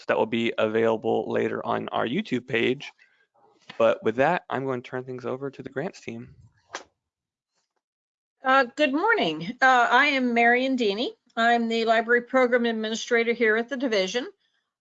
So that will be available later on our YouTube page. But with that, I'm going to turn things over to the grants team. Uh, good morning. Uh, I am Marion Deeney. I'm the library program administrator here at the division.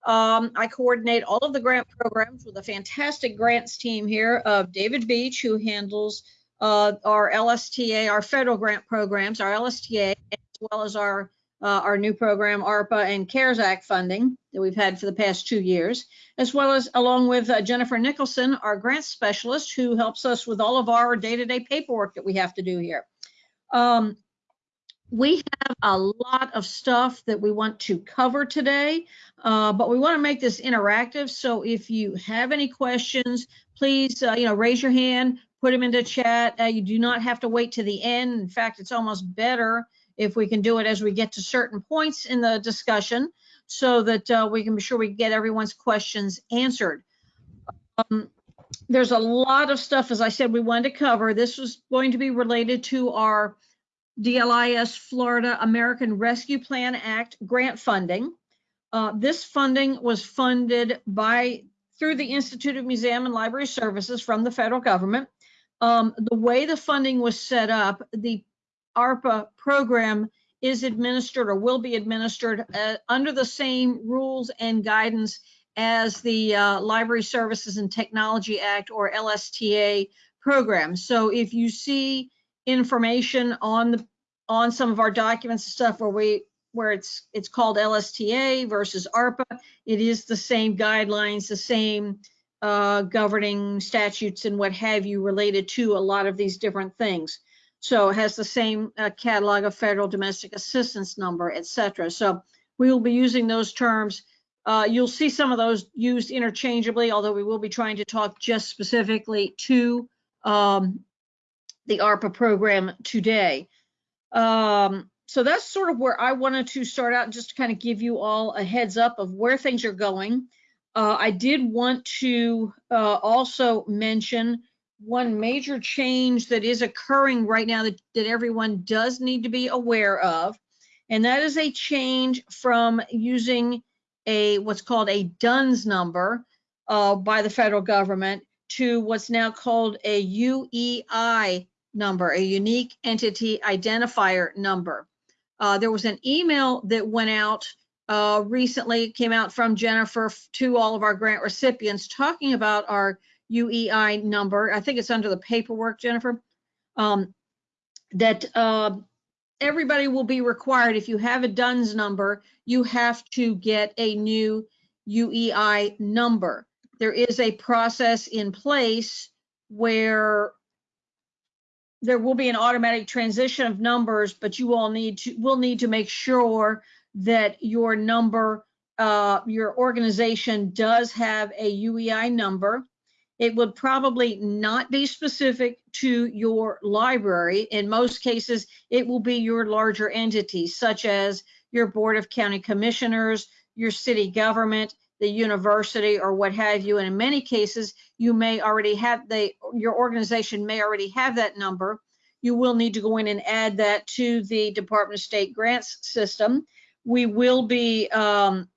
Um, I coordinate all of the grant programs with a fantastic grants team here of David Beach, who handles uh, our LSTA, our federal grant programs, our LSTA, as well as our uh, our new program, ARPA and CARES Act funding that we've had for the past two years, as well as along with uh, Jennifer Nicholson, our grant specialist, who helps us with all of our day-to-day paperwork that we have to do here. Um, we have a lot of stuff that we want to cover today, uh, but we want to make this interactive. So if you have any questions, please, uh, you know, raise your hand, put them into chat. Uh, you do not have to wait to the end. In fact, it's almost better if we can do it as we get to certain points in the discussion so that uh, we can be sure we get everyone's questions answered. Um, there's a lot of stuff, as I said, we wanted to cover. This was going to be related to our DLIS Florida American Rescue Plan Act grant funding. Uh, this funding was funded by through the Institute of Museum and Library Services from the federal government. Um, the way the funding was set up, the ARPA program is administered or will be administered uh, under the same rules and guidance as the uh, Library Services and Technology Act or LSTA program. So if you see information on the on some of our documents and stuff where we where it's it's called LSTA versus ARPA, it is the same guidelines, the same uh, governing statutes and what have you related to a lot of these different things. So it has the same uh, catalog of federal domestic assistance number, et cetera. So we will be using those terms. Uh, you'll see some of those used interchangeably, although we will be trying to talk just specifically to um, the ARPA program today. Um, so that's sort of where I wanted to start out, just to kind of give you all a heads up of where things are going. Uh, I did want to uh, also mention one major change that is occurring right now that, that everyone does need to be aware of, and that is a change from using a what's called a DUNS number uh, by the federal government to what's now called a UEI number, a unique entity identifier number. Uh, there was an email that went out uh, recently, came out from Jennifer to all of our grant recipients talking about our UEI number. I think it's under the paperwork, Jennifer. Um, that uh, everybody will be required, if you have a DUNS number, you have to get a new UEI number. There is a process in place where there will be an automatic transition of numbers, but you all need to will need to make sure that your number, uh, your organization does have a UEI number. It would probably not be specific to your library. In most cases, it will be your larger entity, such as your Board of County Commissioners, your city government, the university, or what have you. And in many cases, you may already have the your organization may already have that number. You will need to go in and add that to the Department of State grants system. We will be um,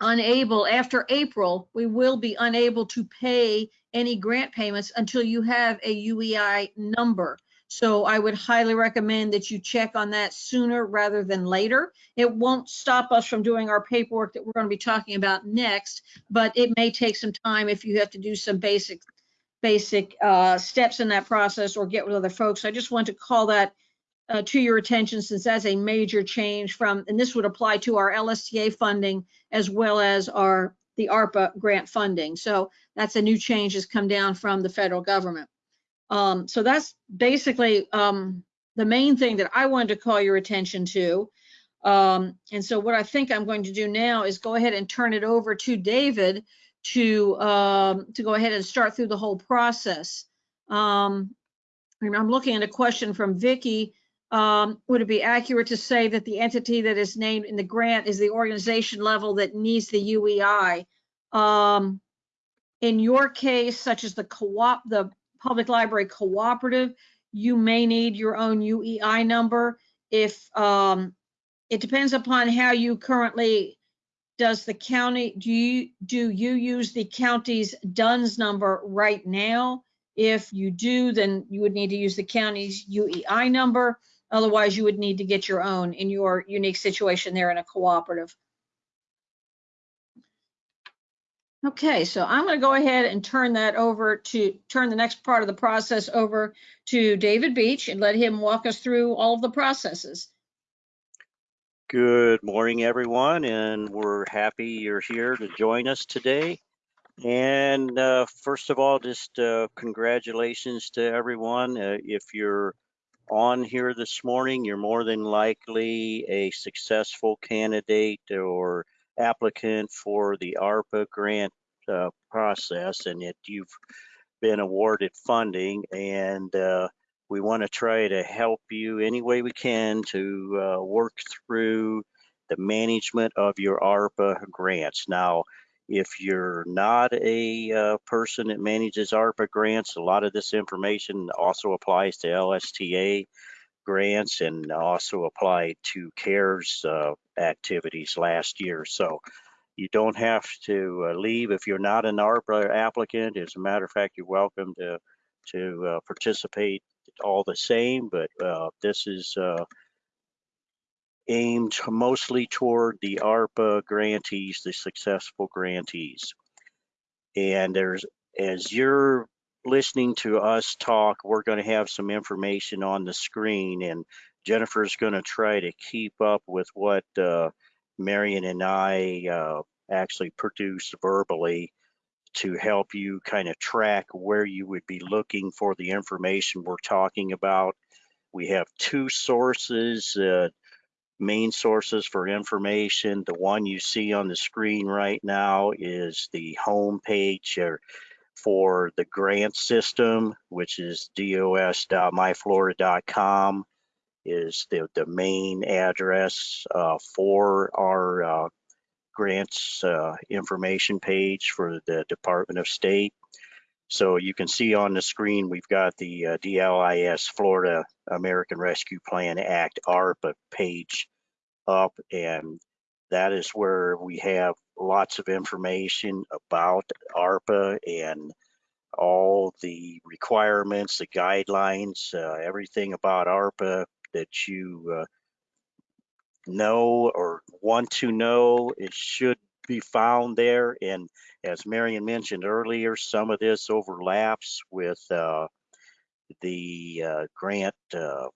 unable, after April, we will be unable to pay any grant payments until you have a UEI number. So I would highly recommend that you check on that sooner rather than later. It won't stop us from doing our paperwork that we're going to be talking about next, but it may take some time if you have to do some basic basic uh, steps in that process or get with other folks. I just want to call that uh, to your attention since that's a major change from, and this would apply to our LSTA funding as well as our the ARPA grant funding. So that's a new change has come down from the federal government. Um, so that's basically um, the main thing that I wanted to call your attention to. Um, and so what I think I'm going to do now is go ahead and turn it over to David to um, to go ahead and start through the whole process. Um, I'm looking at a question from Vicky um, would it be accurate to say that the entity that is named in the grant is the organization level that needs the UEI? Um, in your case, such as the co-op, the public library cooperative, you may need your own UEI number. If um, it depends upon how you currently does the county, do you, do you use the county's DUNS number right now? If you do, then you would need to use the county's UEI number. Otherwise, you would need to get your own in your unique situation there in a cooperative. Okay, so I'm going to go ahead and turn that over to, turn the next part of the process over to David Beach and let him walk us through all of the processes. Good morning, everyone, and we're happy you're here to join us today. And uh, first of all, just uh, congratulations to everyone. Uh, if you're on here this morning, you're more than likely a successful candidate or applicant for the ARPA grant uh, process, and that you've been awarded funding. And uh, we want to try to help you any way we can to uh, work through the management of your ARPA grants. Now, if you're not a uh, person that manages ARPA grants, a lot of this information also applies to LSTA grants and also applied to CARES uh, activities last year. So you don't have to uh, leave if you're not an ARPA applicant. As a matter of fact, you're welcome to to uh, participate all the same, but uh, this is uh, aimed mostly toward the ARPA grantees, the successful grantees. And there's, as you're listening to us talk, we're going to have some information on the screen, and Jennifer's going to try to keep up with what uh, Marion and I uh, actually produce verbally to help you kind of track where you would be looking for the information we're talking about. We have two sources, uh, main sources for information. The one you see on the screen right now is the home page for the grant system, which is dos.myflorida.com is the, the main address uh, for our uh, grants uh, information page for the Department of State. So you can see on the screen, we've got the uh, DLIS Florida American Rescue Plan Act ARPA page up and that is where we have lots of information about ARPA and all the requirements, the guidelines, uh, everything about ARPA that you uh, know or want to know, it should be found there. And as Marion mentioned earlier, some of this overlaps with uh, the uh, grant uh,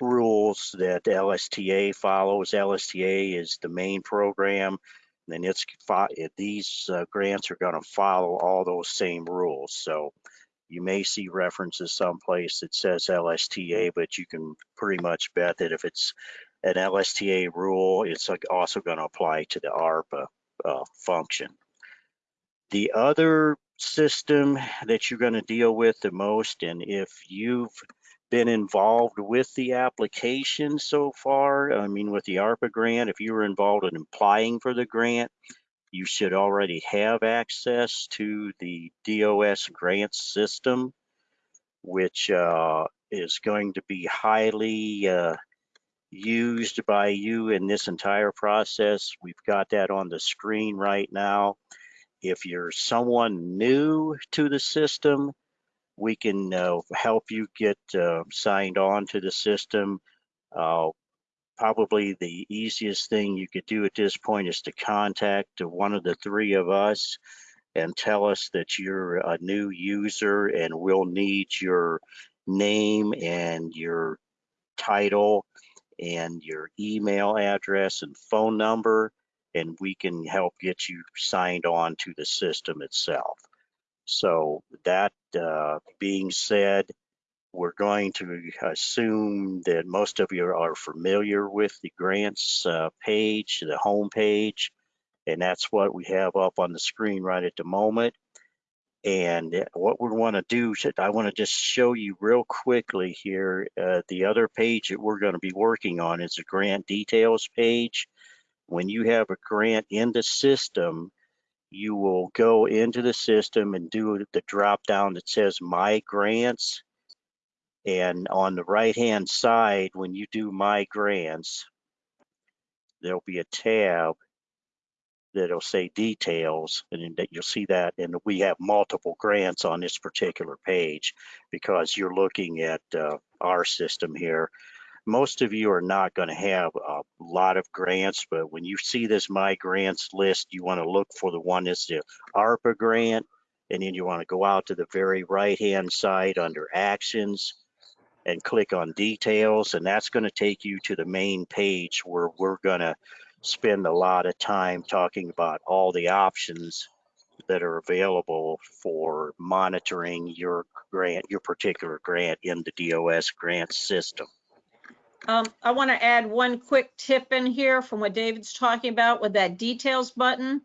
rules that LSTA follows. LSTA is the main program, and it's these uh, grants are going to follow all those same rules. So you may see references someplace that says LSTA, but you can pretty much bet that if it's an LSTA rule, it's also going to apply to the ARPA uh, function. The other system that you're going to deal with the most, and if you've been involved with the application so far, I mean, with the ARPA grant, if you were involved in applying for the grant, you should already have access to the DOS grant system, which uh, is going to be highly uh, used by you in this entire process. We've got that on the screen right now. If you're someone new to the system, we can uh, help you get uh, signed on to the system. Uh, probably the easiest thing you could do at this point is to contact one of the three of us and tell us that you're a new user and we'll need your name and your title and your email address and phone number and we can help get you signed on to the system itself. So that uh, being said, we're going to assume that most of you are familiar with the grants uh, page, the home page, and that's what we have up on the screen right at the moment. And what we want to do, I want to just show you real quickly here, uh, the other page that we're going to be working on is the grant details page. When you have a grant in the system, you will go into the system and do the drop down that says My Grants and on the right hand side, when you do my grants, there'll be a tab that'll say details and that you'll see that and we have multiple grants on this particular page because you're looking at uh, our system here. Most of you are not going to have a lot of grants, but when you see this My Grants list, you want to look for the one that's the ARPA grant, and then you want to go out to the very right-hand side under Actions and click on Details, and that's going to take you to the main page where we're going to spend a lot of time talking about all the options that are available for monitoring your grant, your particular grant in the DOS grant system. Um, I want to add one quick tip in here from what David's talking about with that details button.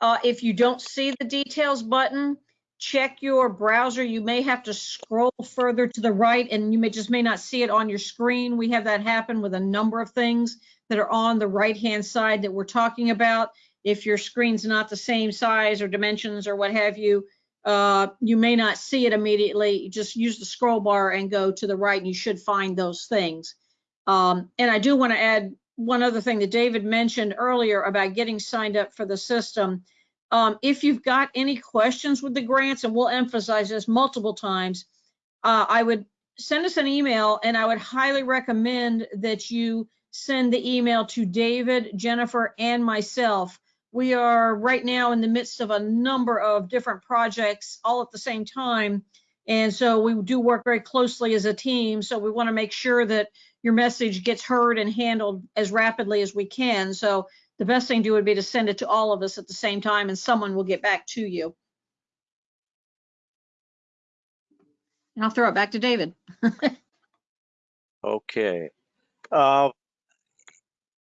Uh, if you don't see the details button, check your browser. You may have to scroll further to the right and you may just may not see it on your screen. We have that happen with a number of things that are on the right-hand side that we're talking about. If your screen's not the same size or dimensions or what have you, uh, you may not see it immediately. Just use the scroll bar and go to the right and you should find those things. Um, and I do want to add one other thing that David mentioned earlier about getting signed up for the system. Um, if you've got any questions with the grants, and we'll emphasize this multiple times, uh, I would send us an email and I would highly recommend that you send the email to David, Jennifer, and myself. We are right now in the midst of a number of different projects all at the same time. And so we do work very closely as a team. So we want to make sure that your message gets heard and handled as rapidly as we can. So the best thing to do would be to send it to all of us at the same time and someone will get back to you. And I'll throw it back to David. Okay. Uh,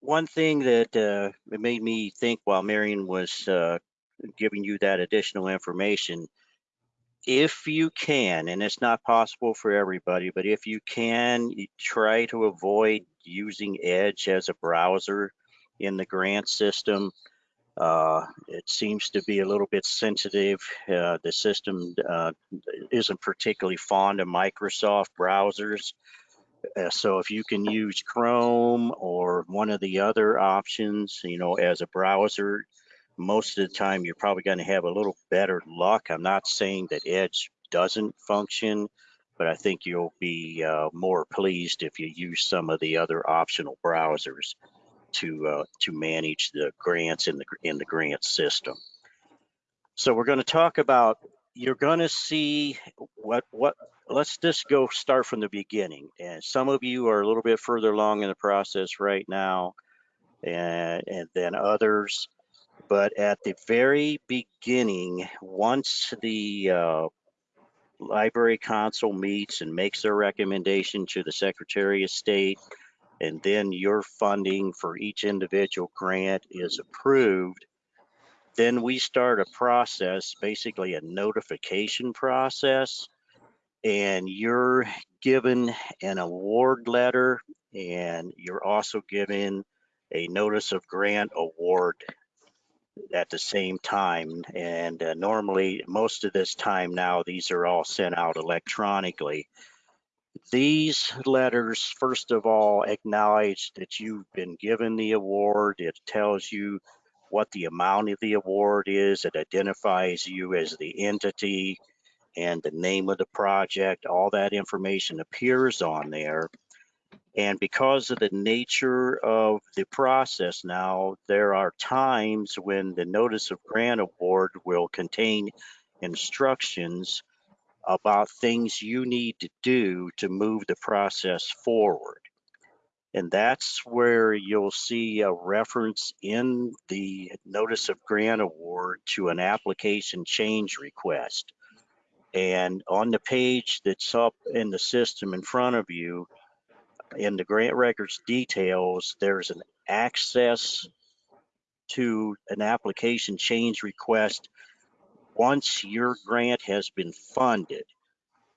one thing that uh, it made me think while Marion was uh, giving you that additional information, if you can, and it's not possible for everybody, but if you can, you try to avoid using Edge as a browser in the grant system. Uh, it seems to be a little bit sensitive. Uh, the system uh, isn't particularly fond of Microsoft browsers. Uh, so if you can use Chrome or one of the other options, you know, as a browser, most of the time you're probably going to have a little better luck. I'm not saying that Edge doesn't function, but I think you'll be uh, more pleased if you use some of the other optional browsers to uh, to manage the grants in the in the grant system. So we're going to talk about you're going to see what what let's just go start from the beginning. And some of you are a little bit further along in the process right now and, and then others. But at the very beginning, once the uh, library council meets and makes their recommendation to the Secretary of State, and then your funding for each individual grant is approved, then we start a process, basically a notification process and you're given an award letter and you're also given a notice of grant award at the same time. And uh, normally, most of this time now, these are all sent out electronically. These letters, first of all, acknowledge that you've been given the award. It tells you what the amount of the award is. It identifies you as the entity and the name of the project, all that information appears on there. And because of the nature of the process now, there are times when the notice of grant award will contain instructions about things you need to do to move the process forward. And that's where you'll see a reference in the notice of grant award to an application change request. And on the page that's up in the system in front of you, in the grant records details, there's an access to an application change request. Once your grant has been funded,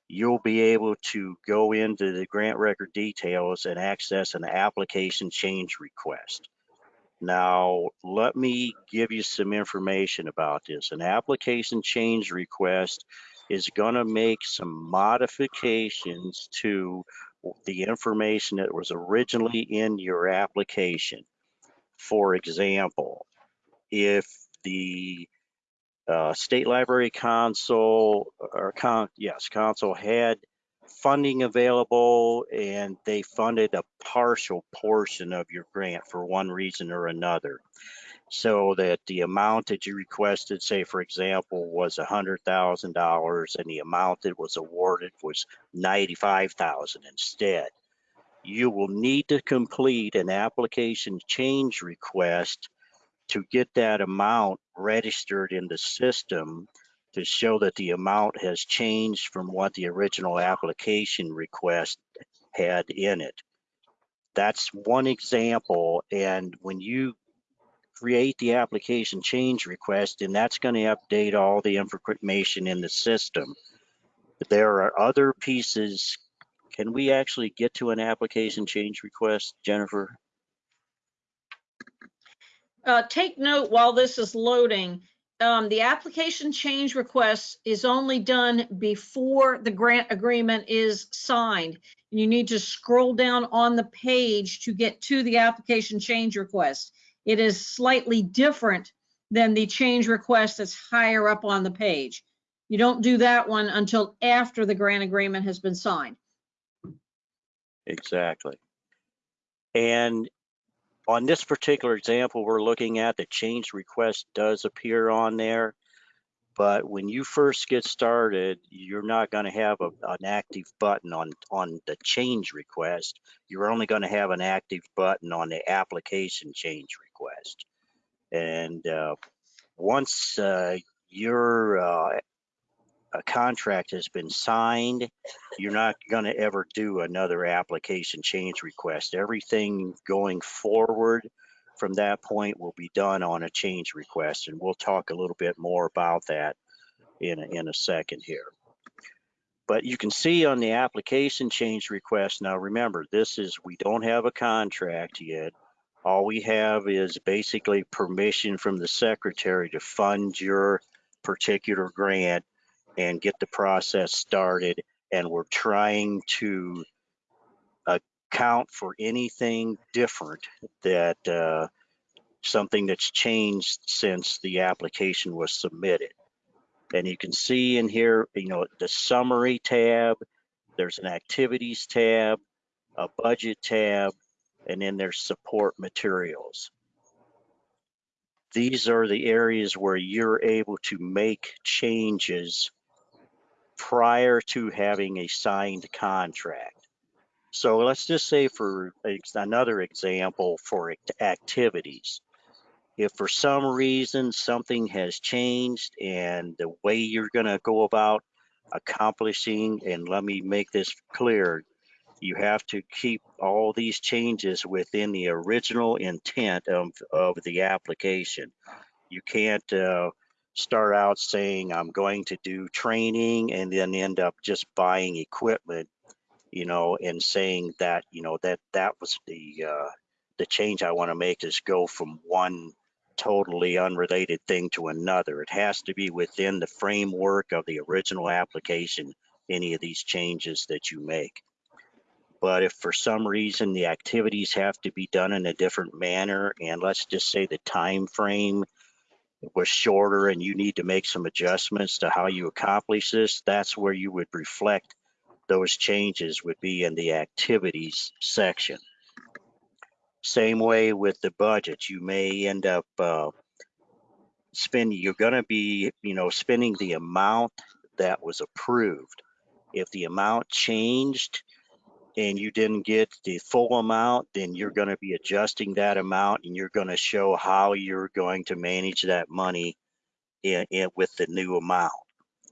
you'll be able to go into the grant record details and access an application change request. Now, let me give you some information about this. An application change request is going to make some modifications to the information that was originally in your application. For example, if the uh, State Library Council or con, yes, council had funding available and they funded a partial portion of your grant for one reason or another. So that the amount that you requested, say for example, was a hundred thousand dollars and the amount that was awarded was ninety-five thousand instead. You will need to complete an application change request to get that amount registered in the system to show that the amount has changed from what the original application request had in it. That's one example. And when you create the application change request, and that's going to update all the information in the system. There are other pieces. Can we actually get to an application change request, Jennifer? Uh, take note while this is loading, um, the application change request is only done before the grant agreement is signed. You need to scroll down on the page to get to the application change request. It is slightly different than the change request that's higher up on the page. You don't do that one until after the grant agreement has been signed. Exactly. And on this particular example we're looking at, the change request does appear on there. But when you first get started, you're not going to have a, an active button on, on the change request. You're only going to have an active button on the application change request. And uh, once uh, your uh, a contract has been signed, you're not going to ever do another application change request. Everything going forward from that point will be done on a change request. And we'll talk a little bit more about that in a, in a second here. But you can see on the application change request, now remember, this is, we don't have a contract yet. All we have is basically permission from the secretary to fund your particular grant and get the process started. And we're trying to account for anything different that uh, something that's changed since the application was submitted. And you can see in here, you know, the summary tab, there's an activities tab, a budget tab, and in their support materials. These are the areas where you're able to make changes prior to having a signed contract. So let's just say for another example for activities. If for some reason something has changed and the way you're gonna go about accomplishing, and let me make this clear, you have to keep all these changes within the original intent of, of the application. You can't, uh, start out saying I'm going to do training and then end up just buying equipment, you know, and saying that, you know, that that was the uh, the change I want to make is go from one totally unrelated thing to another. It has to be within the framework of the original application, any of these changes that you make. But if for some reason the activities have to be done in a different manner, and let's just say the time frame was shorter and you need to make some adjustments to how you accomplish this, that's where you would reflect those changes would be in the activities section. Same way with the budget, you may end up uh, spending, you're gonna be, you know, spending the amount that was approved. If the amount changed and you didn't get the full amount, then you're gonna be adjusting that amount and you're gonna show how you're going to manage that money in, in with the new amount.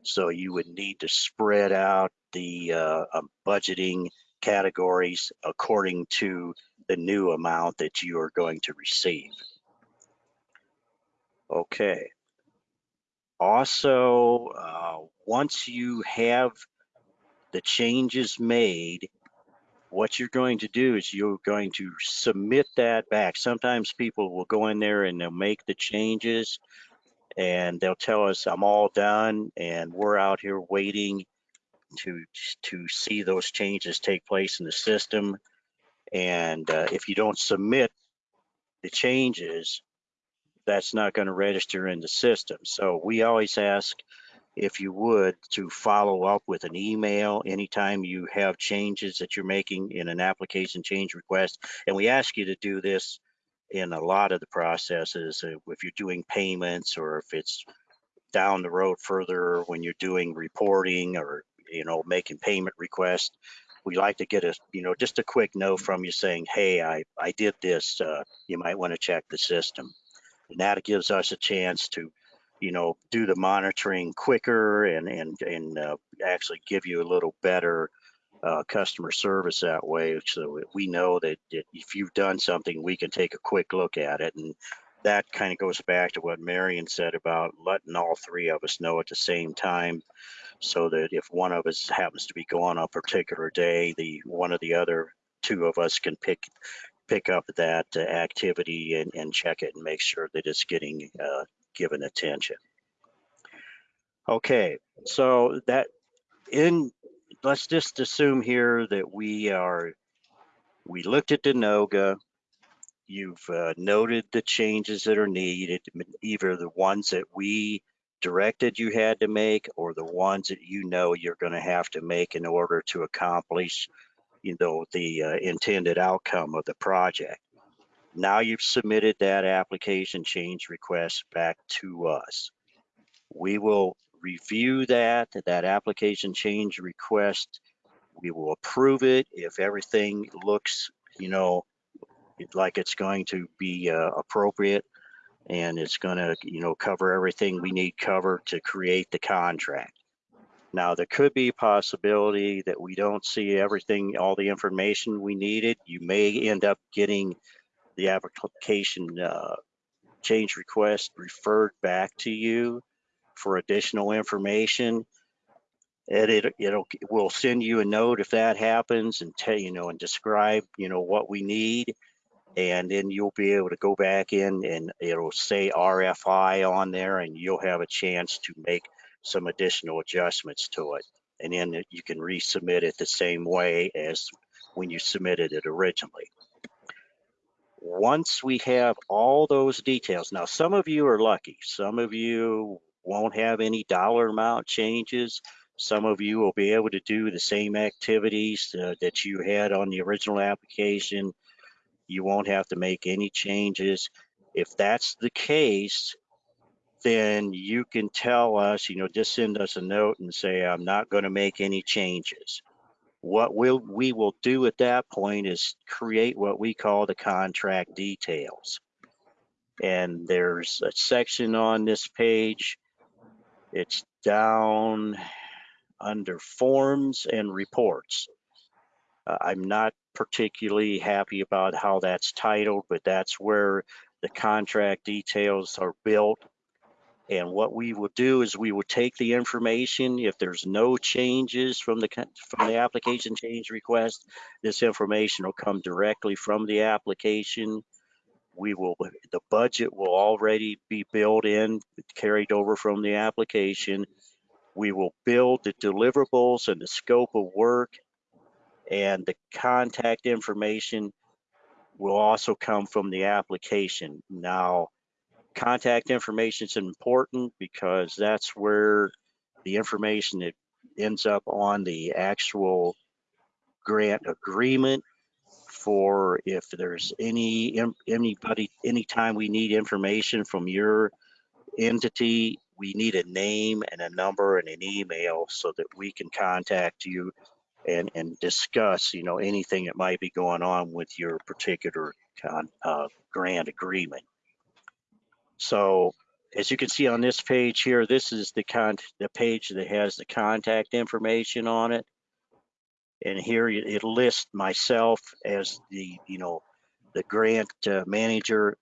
So you would need to spread out the uh, um, budgeting categories according to the new amount that you are going to receive. Okay. Also, uh, once you have the changes made, what you're going to do is you're going to submit that back. Sometimes people will go in there and they'll make the changes and they'll tell us I'm all done and we're out here waiting to to see those changes take place in the system. And uh, if you don't submit the changes, that's not going to register in the system. So we always ask if you would to follow up with an email anytime you have changes that you're making in an application change request. And we ask you to do this in a lot of the processes, uh, if you're doing payments or if it's down the road further when you're doing reporting or, you know, making payment requests. We like to get a, you know, just a quick note from you saying, hey, I, I did this, uh, you might want to check the system. And that gives us a chance to, you know, do the monitoring quicker and, and, and uh, actually give you a little better uh, customer service that way. So we know that, if you've done something, we can take a quick look at it. And that kind of goes back to what Marion said about letting all three of us know at the same time so that if one of us happens to be gone on a particular day, the one of the other two of us can pick pick up that uh, activity and, and check it and make sure that it's getting uh, given attention. Okay, so that in let's just assume here that we are we looked at the NOGA. You've uh, noted the changes that are needed, either the ones that we directed you had to make or the ones that you know you're going to have to make in order to accomplish you know the uh, intended outcome of the project now you've submitted that application change request back to us. We will review that that application change request. We will approve it. If everything looks you know like it's going to be uh, appropriate and it's going to you know cover everything we need covered to create the contract. Now there could be a possibility that we don't see everything all the information we needed. You may end up getting the application uh, change request referred back to you for additional information and it it'll we'll send you a note if that happens and tell you know and describe you know what we need and then you'll be able to go back in and it'll say RFI on there and you'll have a chance to make some additional adjustments to it. And then you can resubmit it the same way as when you submitted it originally. Once we have all those details, now some of you are lucky. Some of you won't have any dollar amount changes. Some of you will be able to do the same activities uh, that you had on the original application you won't have to make any changes. If that's the case, then you can tell us, you know, just send us a note and say, I'm not going to make any changes. What we'll, we will do at that point is create what we call the contract details. And there's a section on this page. It's down under forms and reports. Uh, I'm not particularly happy about how that's titled, but that's where the contract details are built. And what we will do is we will take the information, if there's no changes from the from the application change request, this information will come directly from the application. We will, the budget will already be built in, carried over from the application. We will build the deliverables and the scope of work and the contact information will also come from the application. Now, contact information is important because that's where the information that ends up on the actual grant agreement for if there's any anybody anytime we need information from your entity we need a name and a number and an email so that we can contact you and and discuss you know anything that might be going on with your particular con, uh, grant agreement. So as you can see on this page here, this is the con the page that has the contact information on it. And here it lists myself as the you know the grant uh, manager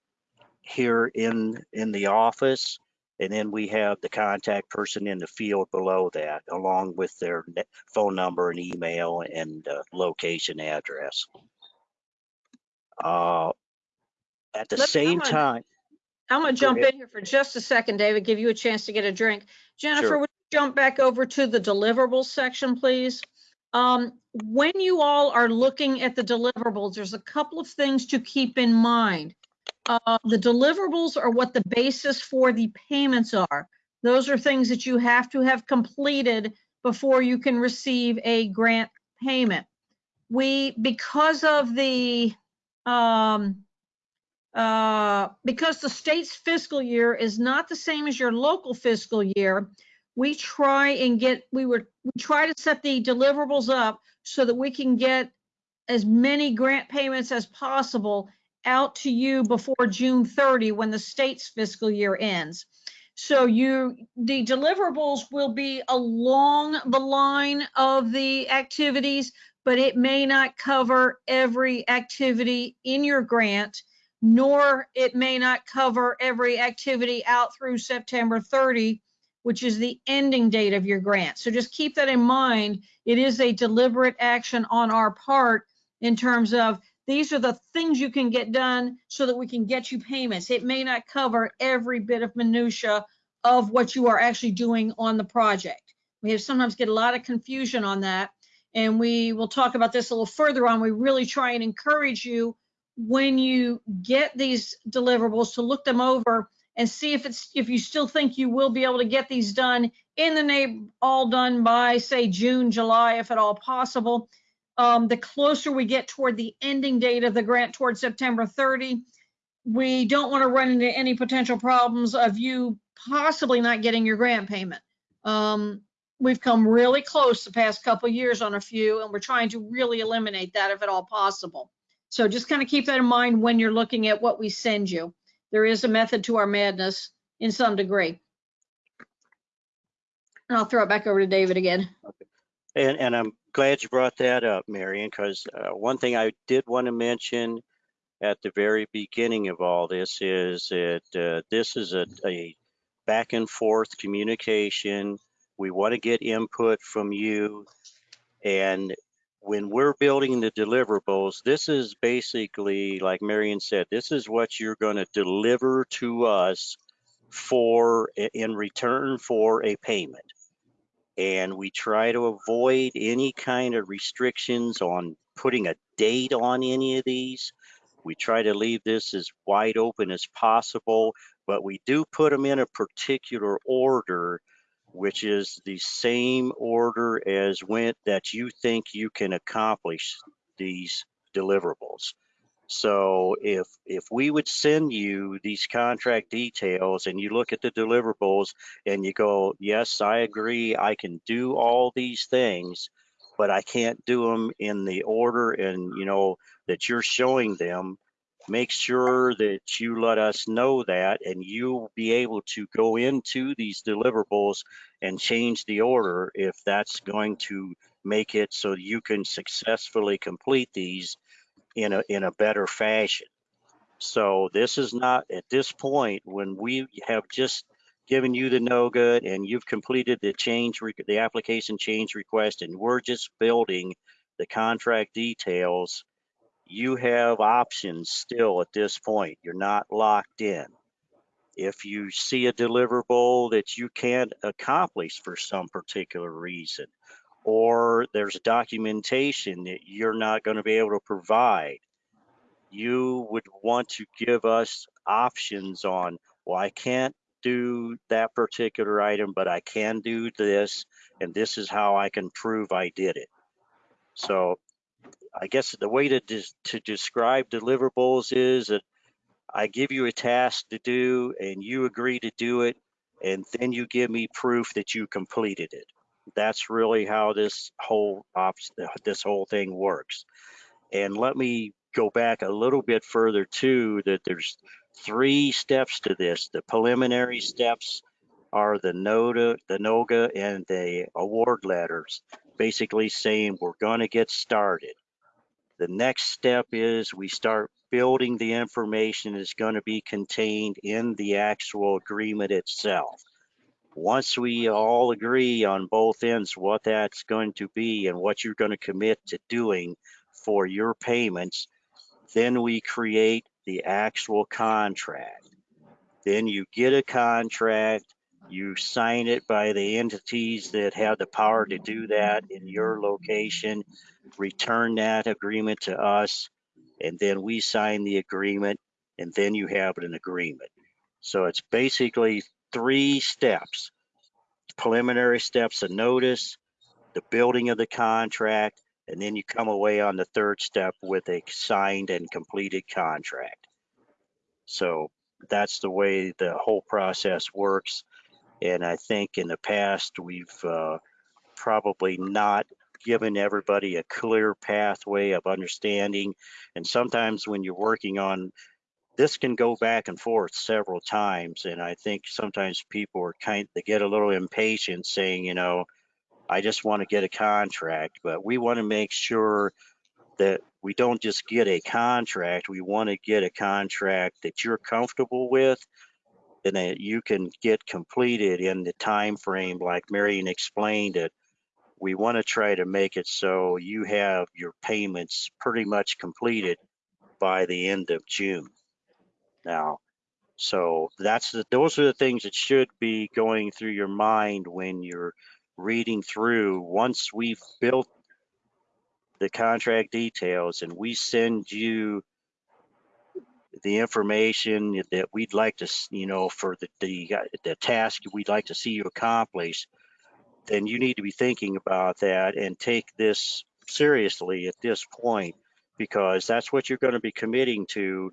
here in in the office and then we have the contact person in the field below that, along with their phone number and email and uh, location address. Uh, at the Let- same time, I'm going to jump in here for just a second, David, give you a chance to get a drink. Jennifer, Sure. would you jump back over to the deliverables section, please? Um, When you all are looking at the deliverables, there's a couple of things to keep in mind. Uh, The deliverables are what the basis for the payments are. Those are things that you have to have completed before you can receive a grant payment. We, because of the, um, uh, because the state's fiscal year is not the same as your local fiscal year, we try and get, we were, we try to set the deliverables up so that we can get as many grant payments as possible out to you before June 30, when the state's fiscal year ends. So you, the deliverables will be along the line of the activities, but it may not cover every activity in your grant, nor it may not cover every activity out through September 30, which is the ending date of your grant. So just keep that in mind. It is a deliberate action on our part in terms of these are the things you can get done so that we can get you payments. It may not cover every bit of minutia of what you are actually doing on the project. We have sometimes get a lot of confusion on that. And we will talk about this a little further on. We really try and encourage you when you get these deliverables to look them over and see if it's, if you still think you will be able to get these done in the name, all done by, say, June, July, if at all possible. Um, the closer we get toward the ending date of the grant toward September 30, we don't want to run into any potential problems of you possibly not getting your grant payment. Um, we've come really close the past couple years on a few, and we're trying to really eliminate that if at all possible. So just kind of keep that in mind when you're looking at what we send you. There is a method to our madness in some degree. And I'll throw it back over to David again. And, and I'm glad you brought that up, Marion, because uh, one thing I did want to mention at the very beginning of all this is that uh, this is a, a back and forth communication. We want to get input from you. And when we're building the deliverables, this is basically, like Marion said, this is what you're going to deliver to us for in return for a payment and we try to avoid any kind of restrictions on putting a date on any of these. We try to leave this as wide open as possible, but we do put them in a particular order, which is the same order as when that you think you can accomplish these deliverables. So if if we would send you these contract details and you look at the deliverables and you go, yes, I agree, I can do all these things, but I can't do them in the order and you know that you're showing them, make sure that you let us know that and you'll be able to go into these deliverables and change the order if that's going to make it so you can successfully complete these in a in a better fashion. So this is not at this point when we have just given you the NOGA and you've completed the change the application change request and we're just building the contract details. You have options still at this point. You're not locked in. If you see a deliverable that you can't accomplish for some particular reason, or there's documentation that you're not going to be able to provide, you would want to give us options on, well, I can't do that particular item, but I can do this, and this is how I can prove I did it. So I guess the way to, to describe deliverables is that I give you a task to do and you agree to do it, and then you give me proof that you completed it that's really how this whole this whole thing works. And let me go back a little bit further too, that there's three steps to this. The preliminary steps are the NODA, the NOGA, and the award letters, basically saying we're going to get started. The next step is we start building the information that's going to be contained in the actual agreement itself once we all agree on both ends what that's going to be and what you're going to commit to doing for your payments, then we create the actual contract. Then you get a contract, you sign it by the entities that have the power to do that in your location, return that agreement to us, and then we sign the agreement and then you have an agreement. So it's basically three steps. Preliminary steps of notice, the building of the contract, and then you come away on the third step with a signed and completed contract. So that's the way the whole process works. And I think in the past, we've uh, probably not given everybody a clear pathway of understanding. And sometimes when you're working on, this can go back and forth several times. And I think sometimes people are kind, they get a little impatient saying, you know, I just want to get a contract, but we want to make sure that we don't just get a contract. We want to get a contract that you're comfortable with and that you can get completed in the time frame like Marion explained it. We want to try to make it so you have your payments pretty much completed by the end of June. Now, so that's the, those are the things that should be going through your mind when you're reading through. Once we've built the contract details and we send you the information that we'd like to, you know, for the, the, the task we'd like to see you accomplish, then you need to be thinking about that and take this seriously at this point, because that's what you're going to be committing to.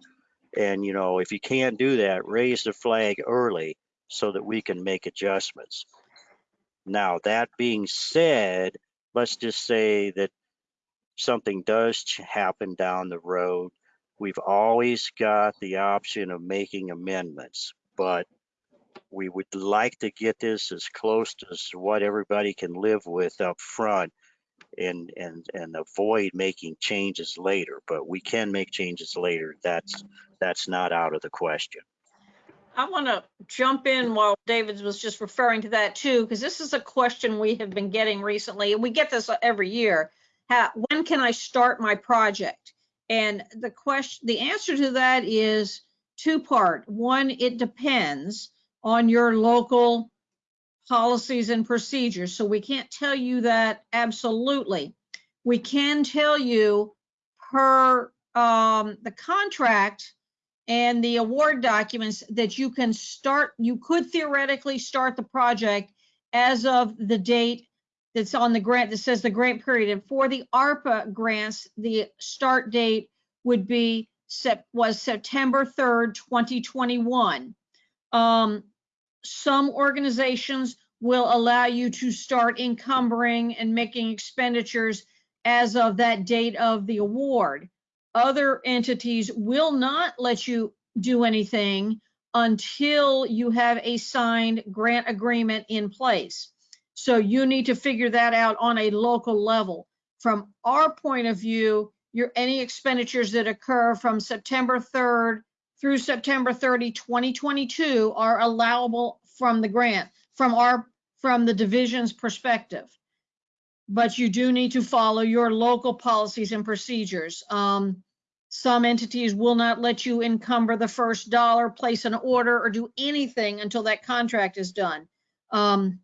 And, you know, if you can't do that, raise the flag early so that we can make adjustments. Now, that being said, let's just say that something does happen down the road. We've always got the option of making amendments, but we would like to get this as close to what everybody can live with up front and, and, and avoid making changes later, but we can make changes later. That's, that's not out of the question. I want to jump in while David was just referring to that too, because this is a question we have been getting recently, and we get this every year. How, when can I start my project? And the question, the answer to that is two part. One, it depends on your local policies and procedures. So we can't tell you that absolutely. We can tell you per um, the contract and the award documents that you can start, you could theoretically start the project as of the date that's on the grant that says the grant period. And for the ARPA grants, the start date would be was September 3rd, 2021. Um, some organizations will allow you to start encumbering and making expenditures as of that date of the award. Other entities will not let you do anything until you have a signed grant agreement in place. So you need to figure that out on a local level. From our point of view, your, any expenditures that occur from September 3rd through September 30, 2022 are allowable from the grant, from our, from the division's perspective. But you do need to follow your local policies and procedures. Um, some entities will not let you encumber the first dollar, place an order, or do anything until that contract is done. Um,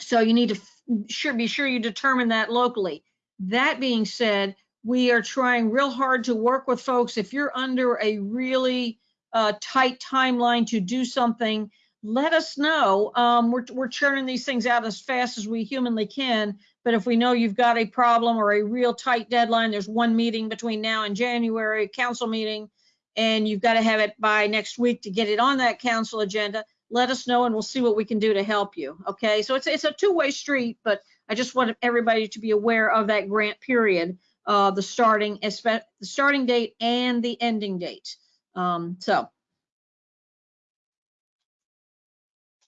so you need to sure, be sure you determine that locally. That being said, we are trying real hard to work with folks. If you're under a really uh, tight timeline to do something, let us know. Um, we're, we're churning these things out as fast as we humanly can. But if we know you've got a problem or a real tight deadline, there's one meeting between now and January, council meeting, and you've got to have it by next week to get it on that council agenda, let us know and we'll see what we can do to help you. Okay, so it's, it's a two-way street, but I just want everybody to be aware of that grant period, uh, the starting, espe- the starting date and the ending date. Um, so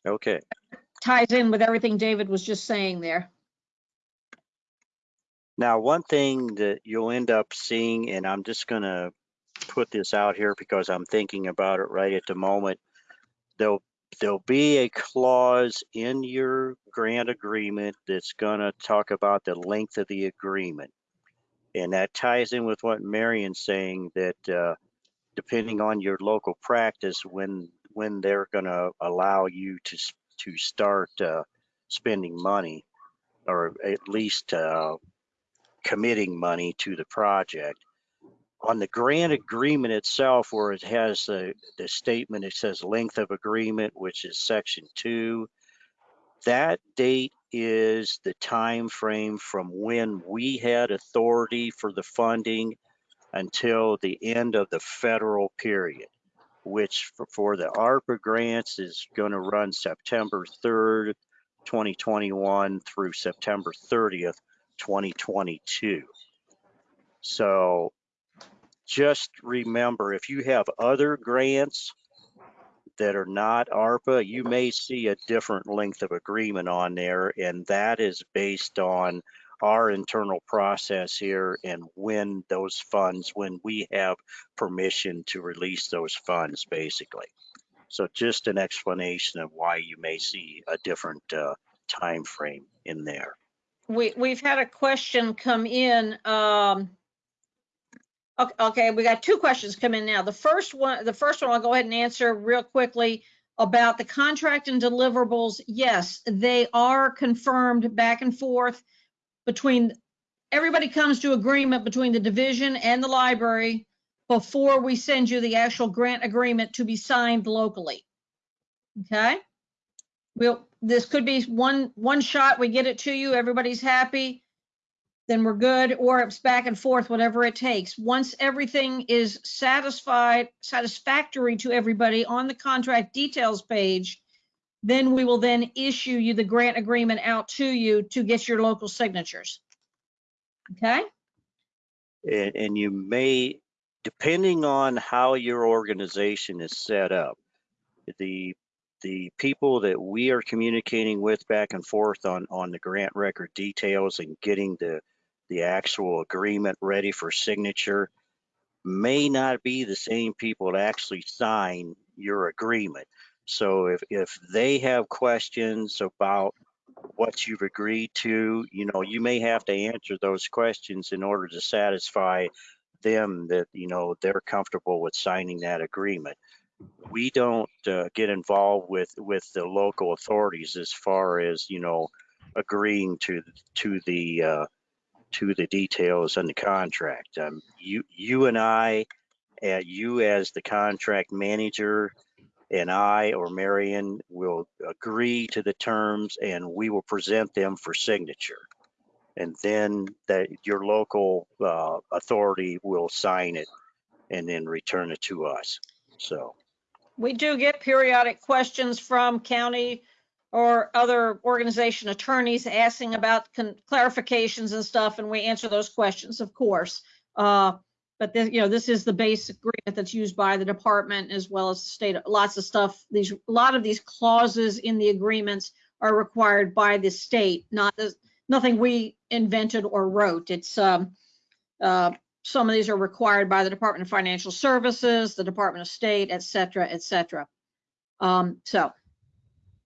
Okay. ties in with everything David was just saying there. Now, one thing that you'll end up seeing, and I'm just gonna put this out here because I'm thinking about it right at the moment. There'll, there'll be a clause in your grant agreement that's gonna talk about the length of the agreement. And that ties in with what Marion's saying that, uh, depending on your local practice, when, when they're gonna allow you to, to start, uh, spending money or at least, uh, committing money to the project. On the grant agreement itself, where it has the, the statement, it says length of agreement, which is section two. That date is the time frame from when we had authority for the funding until the end of the federal period, which for, for the ARPA grants is going to run September 3rd, 2021 through September 30th, 2022. So just remember, if you have other grants that are not ARPA, you may see a different length of agreement on there, and that is based on our internal process here and when those funds, when we have permission to release those funds, basically. So just an explanation of why you may see a different uh, time frame in there. We, we've had a question come in. um, ok- Okay, we got two questions coming in now. The first one, the first one I'll go ahead and answer real quickly about the contract and deliverables. Yes, they are confirmed back and forth between, everybody comes to agreement between the division and the library before we send you the actual grant agreement to be signed locally. Okay? We'll, this could be one, one shot, we get it to you, everybody's happy, then we're good, or it's back and forth, whatever it takes. Once everything is satisfied, satisfactory to everybody on the contract details page, then we will then issue you the grant agreement out to you to get your local signatures. Okay? And, and you may, depending on how your organization is set up, the, the people that we are communicating with back and forth on, on the grant record details and getting the, the actual agreement ready for signature may not be the same people that actually sign your agreement. So if, if they have questions about what you've agreed to, you know, you may have to answer those questions in order to satisfy them that, you know, they're comfortable with signing that agreement. We don't uh, get involved with, with the local authorities as far as, you know, agreeing to, to the, uh, to the details on the contract. Um, you, you and I, uh, you as the contract manager, and I or Marion will agree to the terms and we will present them for signature. And then that your local uh, authority will sign it and then return it to us. So, We do get periodic questions from county or other organization attorneys asking about clarifications and stuff, and we answer those questions, of course. Uh, But this, you know, this is the basic agreement that's used by the department as well as the state. Lots of stuff, these, a lot of these clauses in the agreements are required by the state, not, nothing we invented or wrote. It's, um, uh, some of these are required by the Department of Financial Services, the Department of State, et cetera, et cetera. Um, so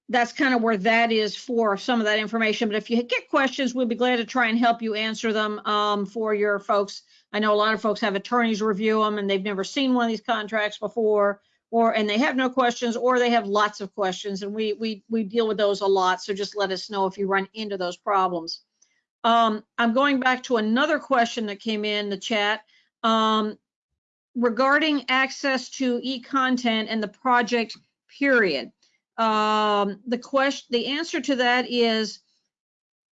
that's kind of where that is for some of that information. But if you get questions, we'll be glad to try and help you answer them, um, for your folks. I know a lot of folks have attorneys review them and they've never seen one of these contracts before, or, and they have no questions, or they have lots of questions, and we, we, we deal with those a lot. So just let us know if you run into those problems. Um, I'm going back to another question that came in the chat. Um, regarding access to e-content and the project period. Um, the question, the answer to that is,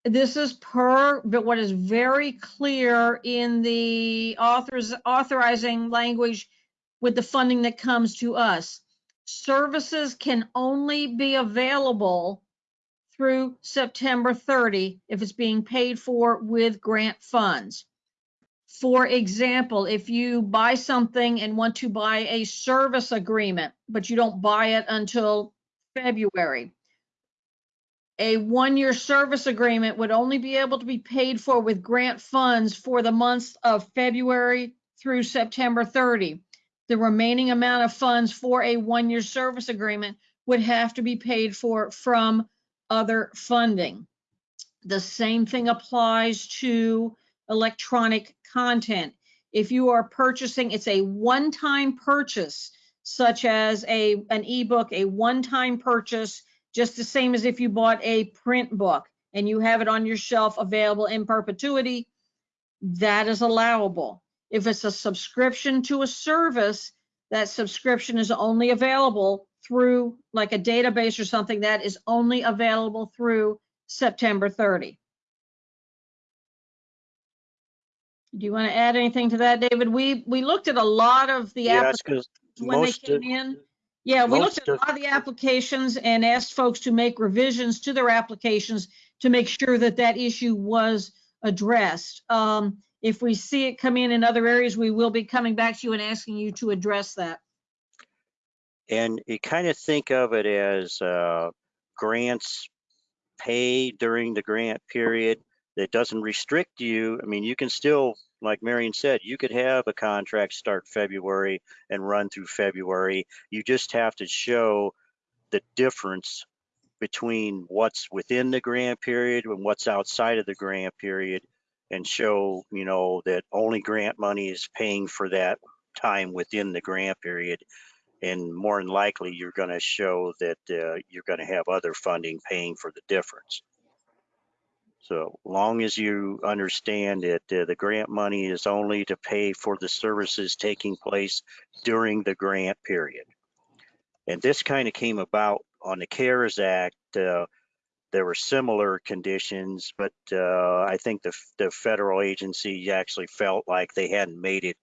this is per, but what is very clear in the authors, authorizing language with the funding that comes to us. Services can only be available through September 30 if it's being paid for with grant funds. For example, if you buy something and want to buy a service agreement, but you don't buy it until February, a one-year service agreement would only be able to be paid for with grant funds for the months of February through September 30. The remaining amount of funds for a one-year service agreement would have to be paid for from other funding. The same thing applies to electronic content. If you are purchasing, it's a one-time purchase, such as a, an ebook, a one-time purchase, just the same as if you bought a print book and you have it on your shelf available in perpetuity, that is allowable. If it's a subscription to a service, that subscription is only available through like a database or something that is only available through September 30. Do you want to add anything to that, David? We, we looked at a lot of the Yes, applications because when they most came of- in. Yeah, we looked at a lot of the applications and asked folks to make revisions to their applications to make sure that that issue was addressed. Um, if we see it come in in other areas, we will be coming back to you and asking you to address that. And you kind of think of it as uh, grants paid during the grant period that doesn't restrict you. I mean, you can still, like Marion said, you could have a contract start February and run through February. You just have to show the difference between what's within the grant period and what's outside of the grant period and show, you know, that only grant money is paying for that time within the grant period and more than likely, you're going to show that uh, you're going to have other funding paying for the difference. So long as you understand that uh, the grant money is only to pay for the services taking place during the grant period. And this kind of came about on the CARES Act. uh, There were similar conditions, but uh, I think the, the federal agency actually felt like they hadn't made it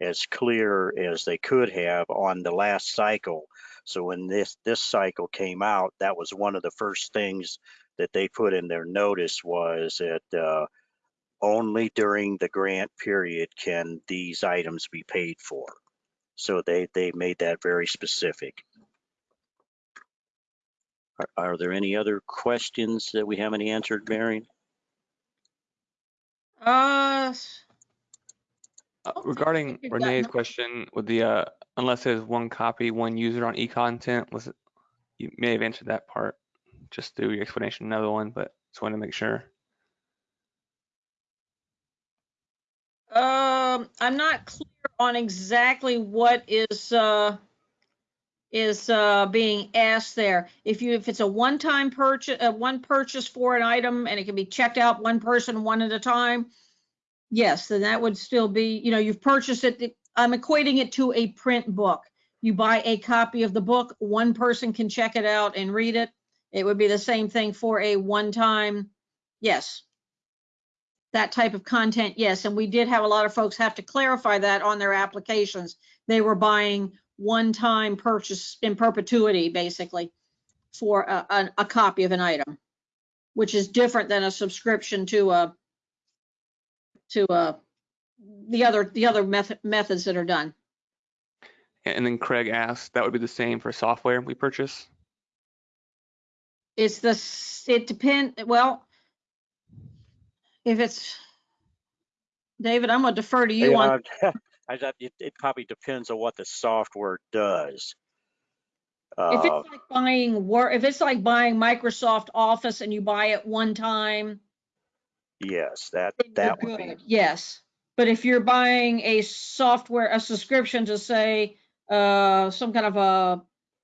as clear as they could have on the last cycle. So when this this cycle came out, that was one of the first things that they put in their notice was that uh, only during the grant period can these items be paid for. So they they made that very specific. Are, are there any other questions that we haven't answered, Marion? Uh, don't think Regarding Renee's question with the, uh, unless there's one copy, one user on e-content, was, it- you may have answered that part just through your explanation, another one, but just wanted to make sure. Um, I'm not clear on exactly what is, uh, is, uh, being asked there. If you, if it's a one-time purchase, uh, one purchase for an item and it can be checked out one person, one at a time, yes, then that would still be, you know, you've purchased it. I'm equating it to a print book. You buy a copy of the book, one person can check it out and read it. It would be the same thing for a one-time, yes. That type of content, yes, and we did have a lot of folks have to clarify that on their applications. They were buying one-time purchase in perpetuity, basically, for a, a, a copy of an item, which is different than a subscription to a, to a, the other, the other method, methods that are done. And then Craig asked, that would be the same for software we purchase? It's the, s- it depend, well, if it's, David, I'm gonna defer to you on, Yeah, I, thought it, it probably depends on what the software does. if Uh, it's like buying Word, if it's like buying Microsoft Office and you buy it one time, yes, that then you're that would be good, yes. But if you're buying a software, a subscription to say, uh, some kind of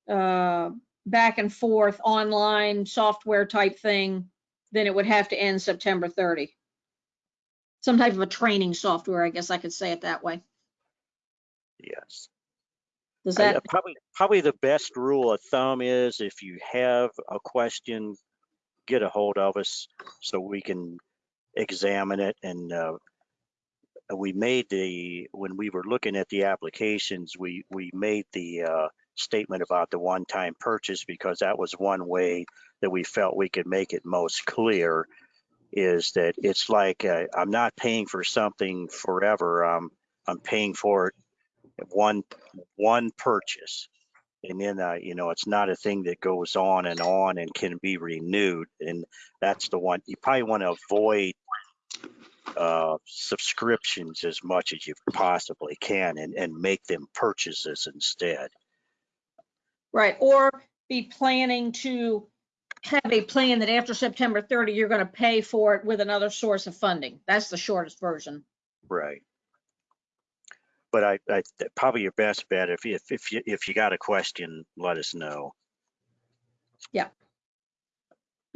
a, uh, back and forth online software type thing, then it would have to end September 30. Some type of a training software, I guess I could say it that way. yes. Does I- that, Probably, probably the best rule of thumb is if you have a question, get a hold of us so we can examine it and, uh, we made the, when we were looking at the applications, we, we made the, uh, statement about the one-time purchase because that was one way that we felt we could make it most clear is that it's like, uh, I'm not paying for something forever. I'm, I'm paying for it one, one purchase. And then, uh, you know, it's not a thing that goes on and on and can be renewed. And that's the one, you probably want to avoid uh, subscriptions as much as you possibly can and, and make them purchases instead. Right, or be planning to have a plan that after September 30, you're going to pay for it with another source of funding. That's the shortest version. Right. But I, I, probably your best bet, if, you- if, if you, if you got a question, let us know. Yeah.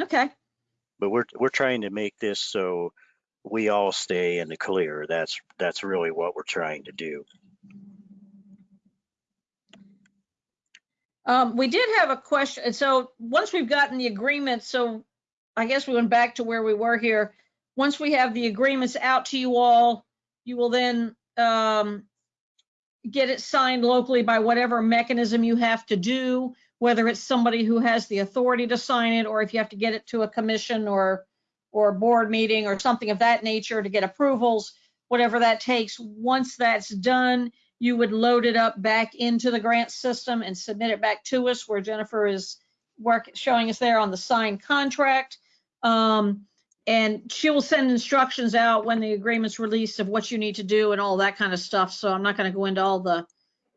Okay, But we're, we're trying to make this so we all stay in the clear. That's, that's really what we're trying to do. Um, we did have a question. So once we've gotten the agreement, so I guess we went back to where we were here. Once we have the agreements out to you all, you will then, um, get it signed locally by whatever mechanism you have to do, whether it's somebody who has the authority to sign it, or if you have to get it to a commission or, or board meeting or something of that nature to get approvals, whatever that takes. Once that's done, you would load it up back into the grant system and submit it back to us where Jennifer is work, showing us there on the signed contract. Um, and she will send instructions out when the agreement's released of what you need to do and all that kind of stuff. So I'm not going to go into all the,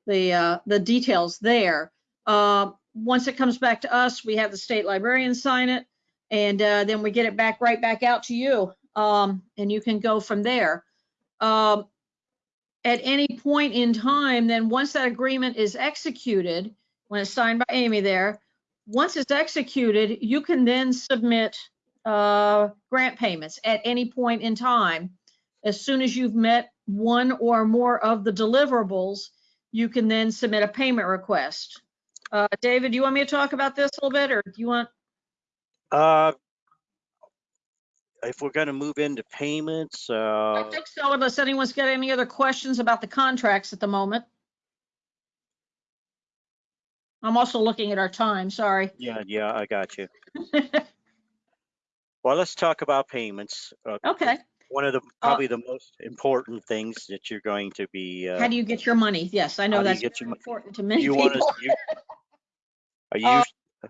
the, uh, the details there. Uh, once it comes back to us, we have the state librarian sign it and, uh, then we get it back, right back out to you. Um, and you can go from there. Um, at any point in time, then once that agreement is executed, when it's signed by Amy there, once it's executed, you can then submit uh, grant payments at any point in time. As soon as you've met one or more of the deliverables, you can then submit a payment request. Uh, David, do you want me to talk about this a little bit, or do you want, Uh, if we're gonna move into payments, I uh, think so, unless anyone's got any other questions about the contracts at the moment. I'm also looking at our time, sorry. yeah, yeah, I got you. Well, let's talk about payments. Uh, Okay, One of the, probably the most important things that you're going to be, how uh, do you get your money? Yes, I know How do you that's get your very important to many you want people. you, are you, Uh,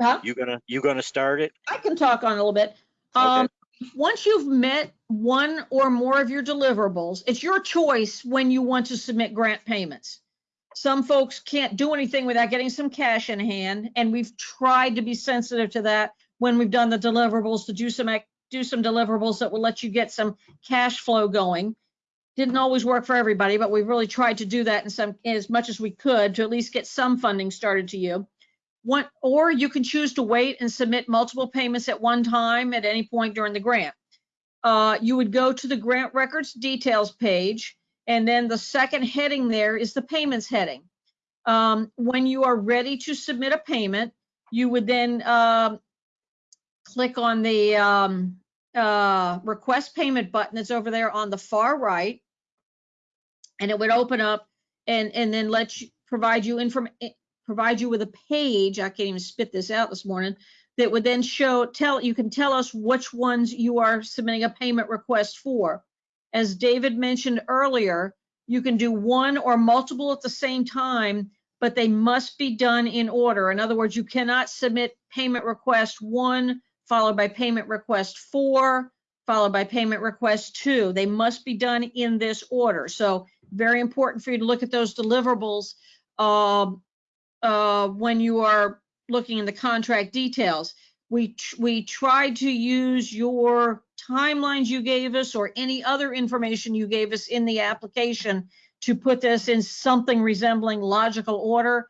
Huh? you gonna, you gonna start it? I can talk on a little bit. Okay. Um, once you've met one or more of your deliverables, it's your choice when you want to submit grant payments. Some folks can't do anything without getting some cash in hand, and we've tried to be sensitive to that when we've done the deliverables to do some, do some deliverables that will let you get some cash flow going. Didn't always work for everybody, but we've really tried to do that in some, as much as we could to at least get some funding started to you. One, or you can choose to wait and submit multiple payments at one time at any point during the grant. Uh, you would go to the grant records details page, and then the second heading there is the payments heading. Um, when you are ready to submit a payment, you would then, um, click on the, um, uh, request payment button that's over there on the far right. And it would open up and, and then let you, provide you inform, provide you with a page, I can't even spit this out this morning, that would then show, tell, you can tell us which ones you are submitting a payment request for. As David mentioned earlier, you can do one or multiple at the same time, but they must be done in order. In other words, you cannot submit payment request one, followed by payment request four, followed by payment request two. They must be done in this order. So very important for you to look at those deliverables um, uh, when you are looking in the contract details. We, we tried to use your timelines you gave us or any other information you gave us in the application to put this in something resembling logical order.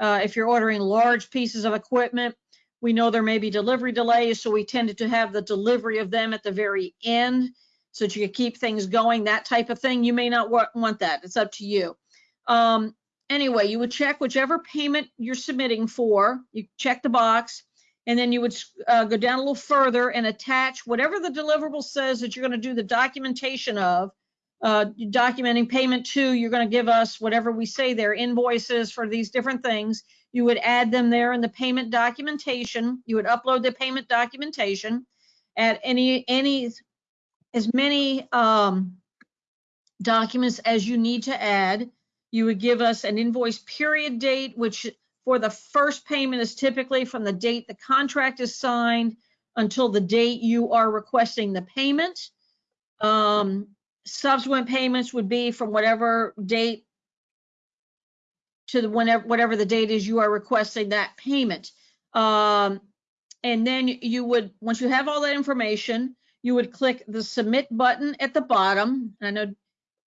Uh, if you're ordering large pieces of equipment, we know there may be delivery delays, so we tended to have the delivery of them at the very end so that you could keep things going, that type of thing. You may not wa- want that. It's up to you. Um, anyway, you would check whichever payment you're submitting for. You check the box, and then you would uh, go down a little further and attach whatever the deliverable says that you're going to do the documentation of. Uh, documenting payment to, you're going to give us whatever we say there, invoices for these different things. You would add them there in the payment documentation. You would upload the payment documentation at any, any, as many um, documents as you need to add. You would give us an invoice period date, which for the first payment is typically from the date the contract is signed until the date you are requesting the payment. Um, subsequent payments would be from whatever date to the whenever, whatever the date is you are requesting that payment. Um, and then you would, once you have all that information, you would click the submit button at the bottom. I know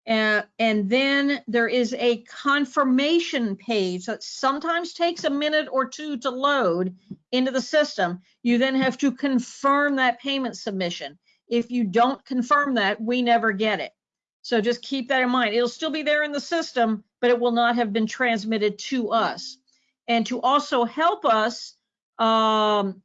and then there is a confirmation page that sometimes takes a minute or two to load into the system. You then have to confirm that payment submission. If you don't confirm that, we never get it. So just keep that in mind. It'll still be there in the system, but it will not have been transmitted to us. And to also help us, um,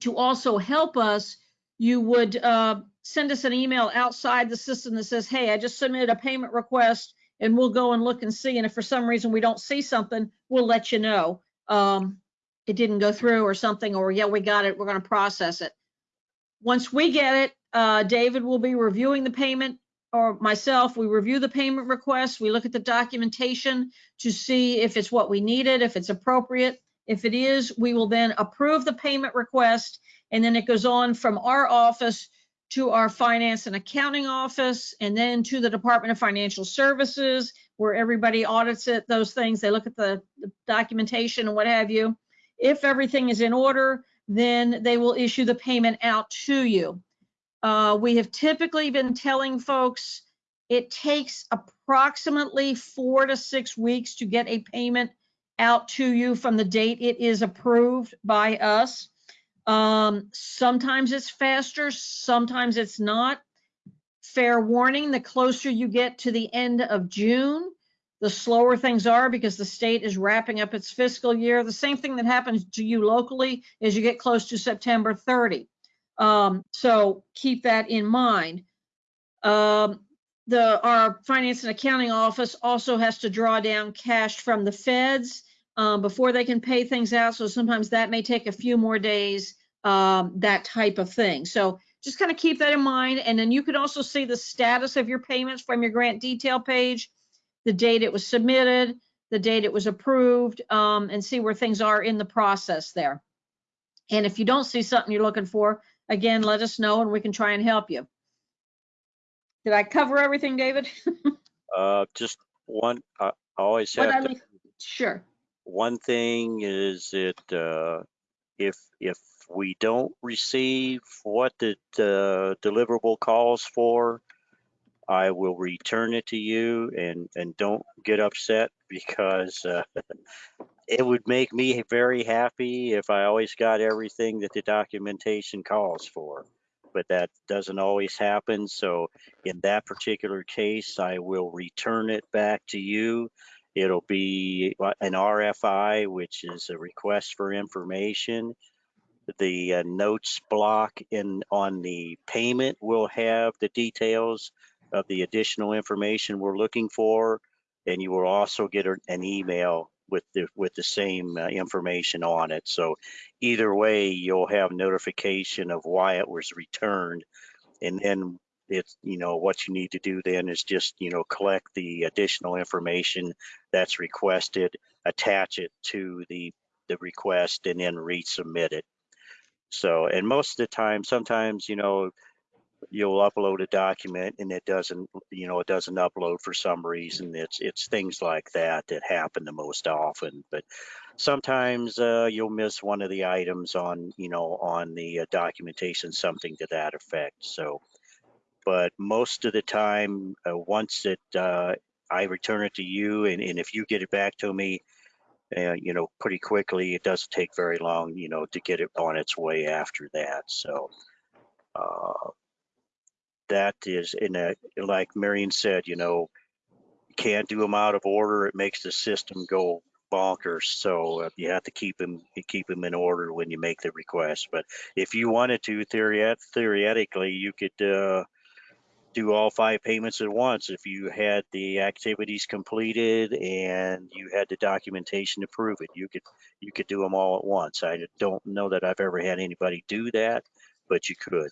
to also help us, you would uh, send us an email outside the system that says, hey, I just submitted a payment request and we'll go and look and see. And if for some reason we don't see something, we'll let you know. Um, it didn't go through or something, or yeah, we got it, we're gonna process it. Once we get it, uh, David will be reviewing the payment or myself, we review the payment request, we look at the documentation to see if it's what we needed, if it's appropriate. If it is, we will then approve the payment request and then it goes on from our office to our finance and accounting office and then to the Department of Financial Services where everybody audits it, those things. They look at the, the documentation and what have you. If everything is in order, then they will issue the payment out to you. Uh, we have typically been telling folks it takes approximately four to six weeks to get a payment out to you from the date it is approved by us. Um, sometimes it's faster, sometimes it's not. Fair warning, the closer you get to the end of June, the slower things are because the state is wrapping up its fiscal year. The same thing that happens to you locally is you get close to September 30. Um, so keep that in mind. Um, the our finance and accounting office also has to draw down cash from the feds um, before they can pay things out. So sometimes that may take a few more days, um, that type of thing. So just kind of keep that in mind. And then you can also see the status of your payments from your grant detail page, the date it was submitted, the date it was approved, um, and see where things are in the process there. And if you don't see something you're looking for, again, let us know and we can try and help you. Did I cover everything, David? Uh, just one, I always What have I to, Sure. one thing is that, uh, if, if we don't receive what the, uh, deliverable calls for, I will return it to you and, and don't get upset because, uh, it would make me very happy if I always got everything that the documentation calls for. But that doesn't always happen. So in that particular case, I will return it back to you. It'll be uh, an RFI, which is a request for information. The uh, notes block in on the payment will have the details of the additional information we're looking for. And you will also get an email with the, with the same uh, information on it. So either way, you'll have notification of why it was returned. And then it's, you know, what you need to do then is just, you know, collect the additional information that's requested, attach it to the, the request and then resubmit it. So, and most of the time, sometimes, you know, you'll upload a document and it doesn't, you know, it doesn't upload for some reason. It's, it's things like that that happen the most often. But sometimes uh, you'll miss one of the items on, you know, on the uh, documentation, something to that effect. So, but most of the time, uh, once it, uh, I return it to you and, and if you get it back to me, uh, you know, pretty quickly, it doesn't take very long, you know, to get it on its way after that. So, uh, that is in a, like Marion said, you know, you can't do them out of order. It makes the system go bonkers. So uh, you have to keep them, keep them in order when you make the request. But if you wanted to, theoret- theoretically, you could, uh, do all five payments at once if you had the activities completed and you had the documentation to prove it. You could, you could do them all at once. I don't know that I've ever had anybody do that, but you could.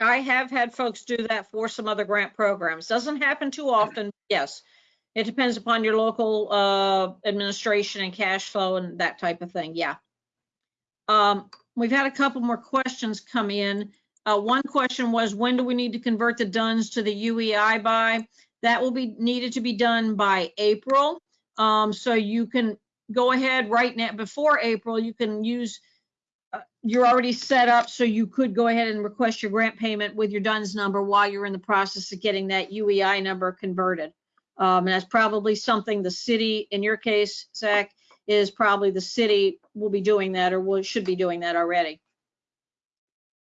I have had folks do that for some other grant programs. Doesn't happen too often, yes. It depends upon your local uh, administration and cash flow and that type of thing, yeah. Um, We've had a couple more questions come in. Uh, One question was, when do we need to convert the DUNS to the UEI by? That will be needed to be done by April. Um, So you can go ahead right now, before April, you can use uh, you're already set up, so you could go ahead and request your grant payment with your DUNS number while you're in the process of getting that UEI number converted. Um, and that's probably something the city, in your case, Zach, is probably the city will be doing that or will, should be doing that already.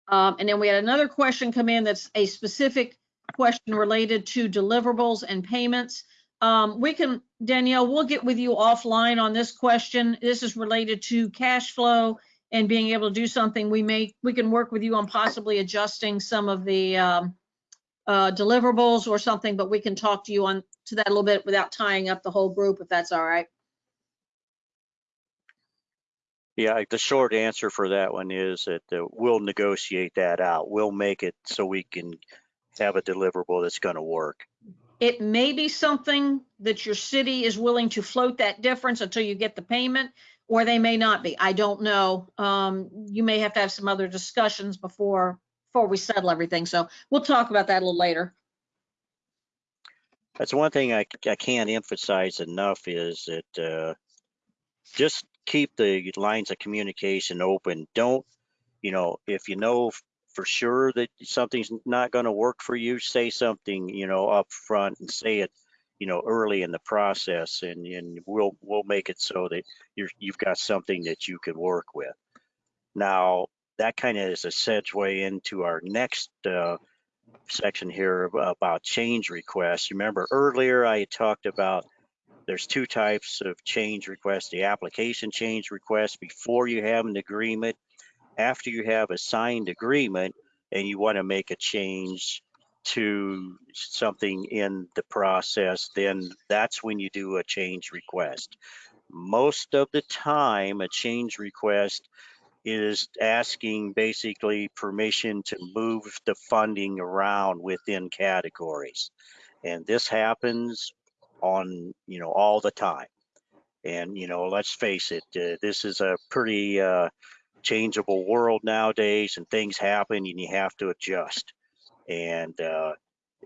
Um, and then we had another question come in that's a specific question related to deliverables and payments. Um, we can, Danielle, we'll get with you offline on this question. This is related to cash flow and being able to do something. We may, we can work with you on possibly adjusting some of the, um, uh, deliverables or something, but we can talk to you on, to that a little bit without tying up the whole group, if that's all right. Yeah, the short answer for that one is that uh, we'll negotiate that out. We'll make it so we can have a deliverable that's going to work. It may be something that your city is willing to float that difference until you get the payment, or they may not be. I don't know. Um, you may have to have some other discussions before, before we settle everything. So we'll talk about that a little later. That's one thing I, I can't emphasize enough is that uh, just keep the lines of communication open. Don't, you know, if you know for sure that something's not going to work for you, say something, you know, up front and say it, you know, early in the process, and and we'll we'll make it so that you're you've got something that you can work with. Now that kind of is a segue into our next uh, section here about change requests. Remember earlier I talked about there's two types of change requests, the application change request before you have an agreement, after you have a signed agreement and you want to make a change to something in the process, then that's when you do a change request. Most of the time, a change request is asking basically permission to move the funding around within categories. And this happens on, you know, all the time. And, you know, let's face it, uh, this is a pretty uh, changeable world nowadays and things happen and you have to adjust. And uh,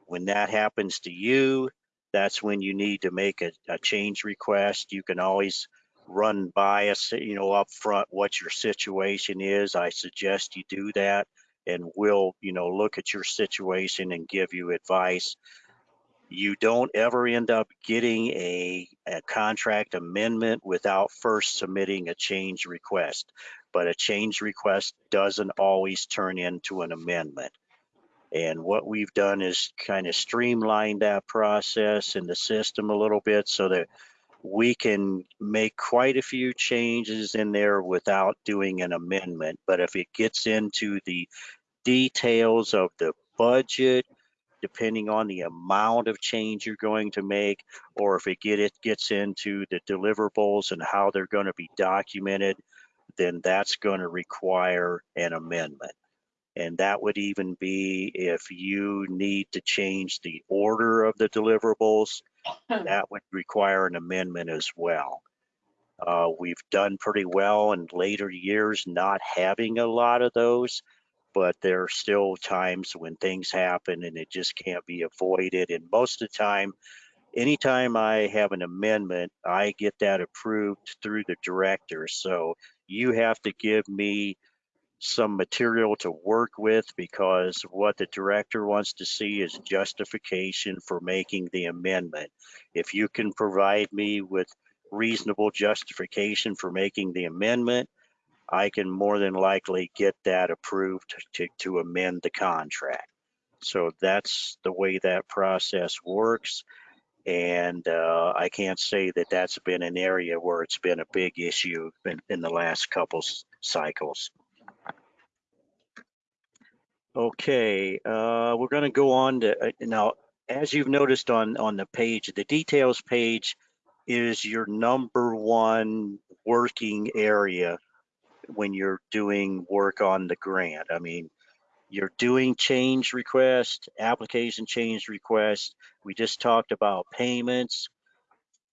when that happens to you, that's when you need to make a, a change request. You can always run by us, you know, up front what your situation is. I suggest you do that and we'll, you know, look at your situation and give you advice. You don't ever end up getting a, a contract amendment without first submitting a change request. But a change request doesn't always turn into an amendment. And what we've done is kind of streamline that process in the system a little bit so that we can make quite a few changes in there without doing an amendment. But if it gets into the details of the budget, depending on the amount of change you're going to make, or if it get it gets into the deliverables and how they're going to be documented, then that's going to require an amendment. And that would even be if you need to change the order of the deliverables, that would require an amendment as well. Uh, we've done pretty well in later years not having a lot of those, but there are still times when things happen and it just can't be avoided. And most of the time, anytime I have an amendment, I get that approved through the director. So you have to give me some material to work with because what the director wants to see is justification for making the amendment. If you can provide me with reasonable justification for making the amendment, I can more than likely get that approved to, to amend the contract. So that's the way that process works. And uh, I can't say that that's been an area where it's been a big issue in, in the last couple cycles. Okay, uh, we're going to go on to uh, now. As you've noticed on on the page, the details page is your number one working area when you're doing work on the grant. I mean, you're doing change request, application change request. We just talked about payments.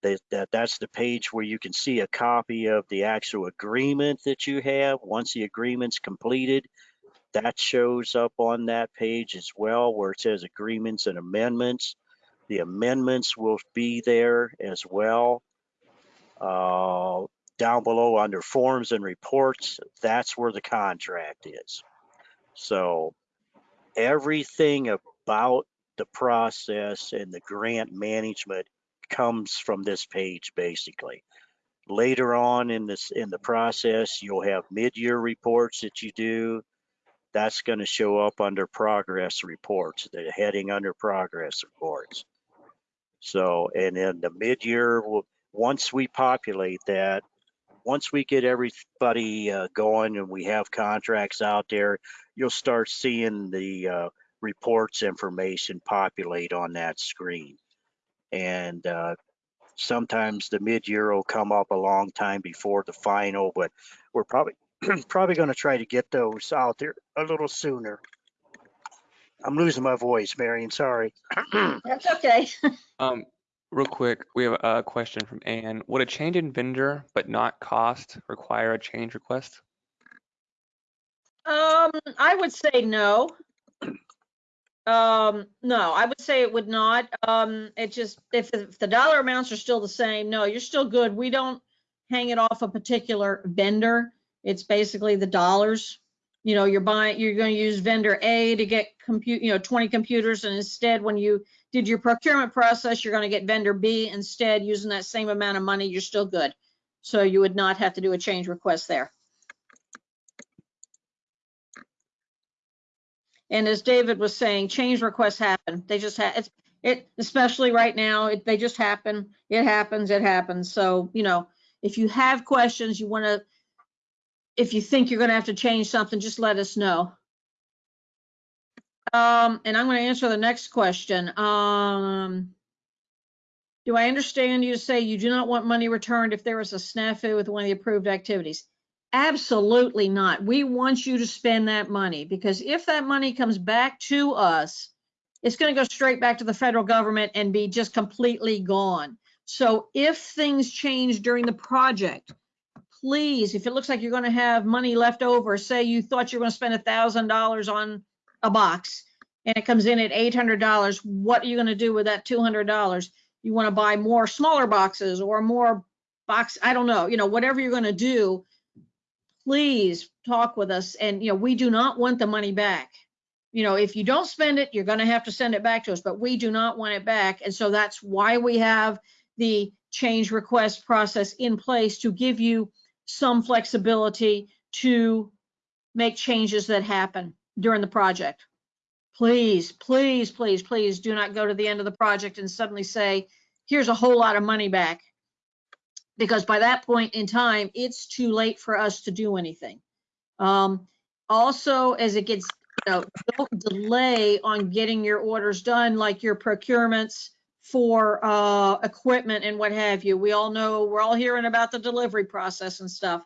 That, that that's the page where you can see a copy of the actual agreement that you have. Once the agreement's completed, that shows up on that page as well where it says agreements and amendments. The amendments will be there as well. Uh, down below under forms and reports, that's where the contract is. So everything about the process and the grant management comes from this page basically. Later on in this in the process, you'll have mid-year reports that you do that's going to show up under progress reports, the heading under progress reports. So, and then the mid-year, once we populate that, once we get everybody uh, going and we have contracts out there, you'll start seeing the uh, reports information populate on that screen. And uh, sometimes the mid-year will come up a long time before the final, but we're probably probably going to try to get those out there a little sooner. I'm losing my voice, Marion. Sorry. That's okay. Um, real quick, we have a question from Ann. Would a change in vendor but not cost require a change request? Um, I would say no. Um, no, I would say it would not. Um, it just, if, if the dollar amounts are still the same, no, you're still good. We don't hang it off a particular vendor. It's basically the dollars. You know, you're buying, you're going to use vendor A to get compute, you know, 20 computers and instead when you did your procurement process, you're going to get vendor B instead using that same amount of money, you're still good. So you would not have to do a change request there. And as David was saying, change requests happen. They just have it's, it, especially right now, it, they just happen. It happens, it happens. So, you know, if you have questions, you want to, if you think you're going to have to change something, just let us know. Um, and I'm going to answer the next question. Um, do I understand you to say you do not want money returned if there is a snafu with one of the approved activities? Absolutely not. We want you to spend that money because if that money comes back to us, it's going to go straight back to the federal government and be just completely gone. So if things change during the project, please, if it looks like you're going to have money left over, say you thought you were going to spend a thousand dollars on a box and it comes in at eight hundred dollars, what are you going to do with that two hundred dollars? You want to buy more smaller boxes or more box, I don't know, you know, whatever you're going to do, please talk with us. And, you know, we do not want the money back. You know, if you don't spend it, you're going to have to send it back to us, but we do not want it back. And so that's why we have the change request process in place to give you some flexibility to make changes that happen during the project. Please, please, please, please do not go to the end of the project and suddenly say, here's a whole lot of money back. Because by that point in time, it's too late for us to do anything. Um, also, as it gets, you know, don't delay on getting your orders done, like your procurements for uh, equipment and what have you. We all know, we're all hearing about the delivery process and stuff.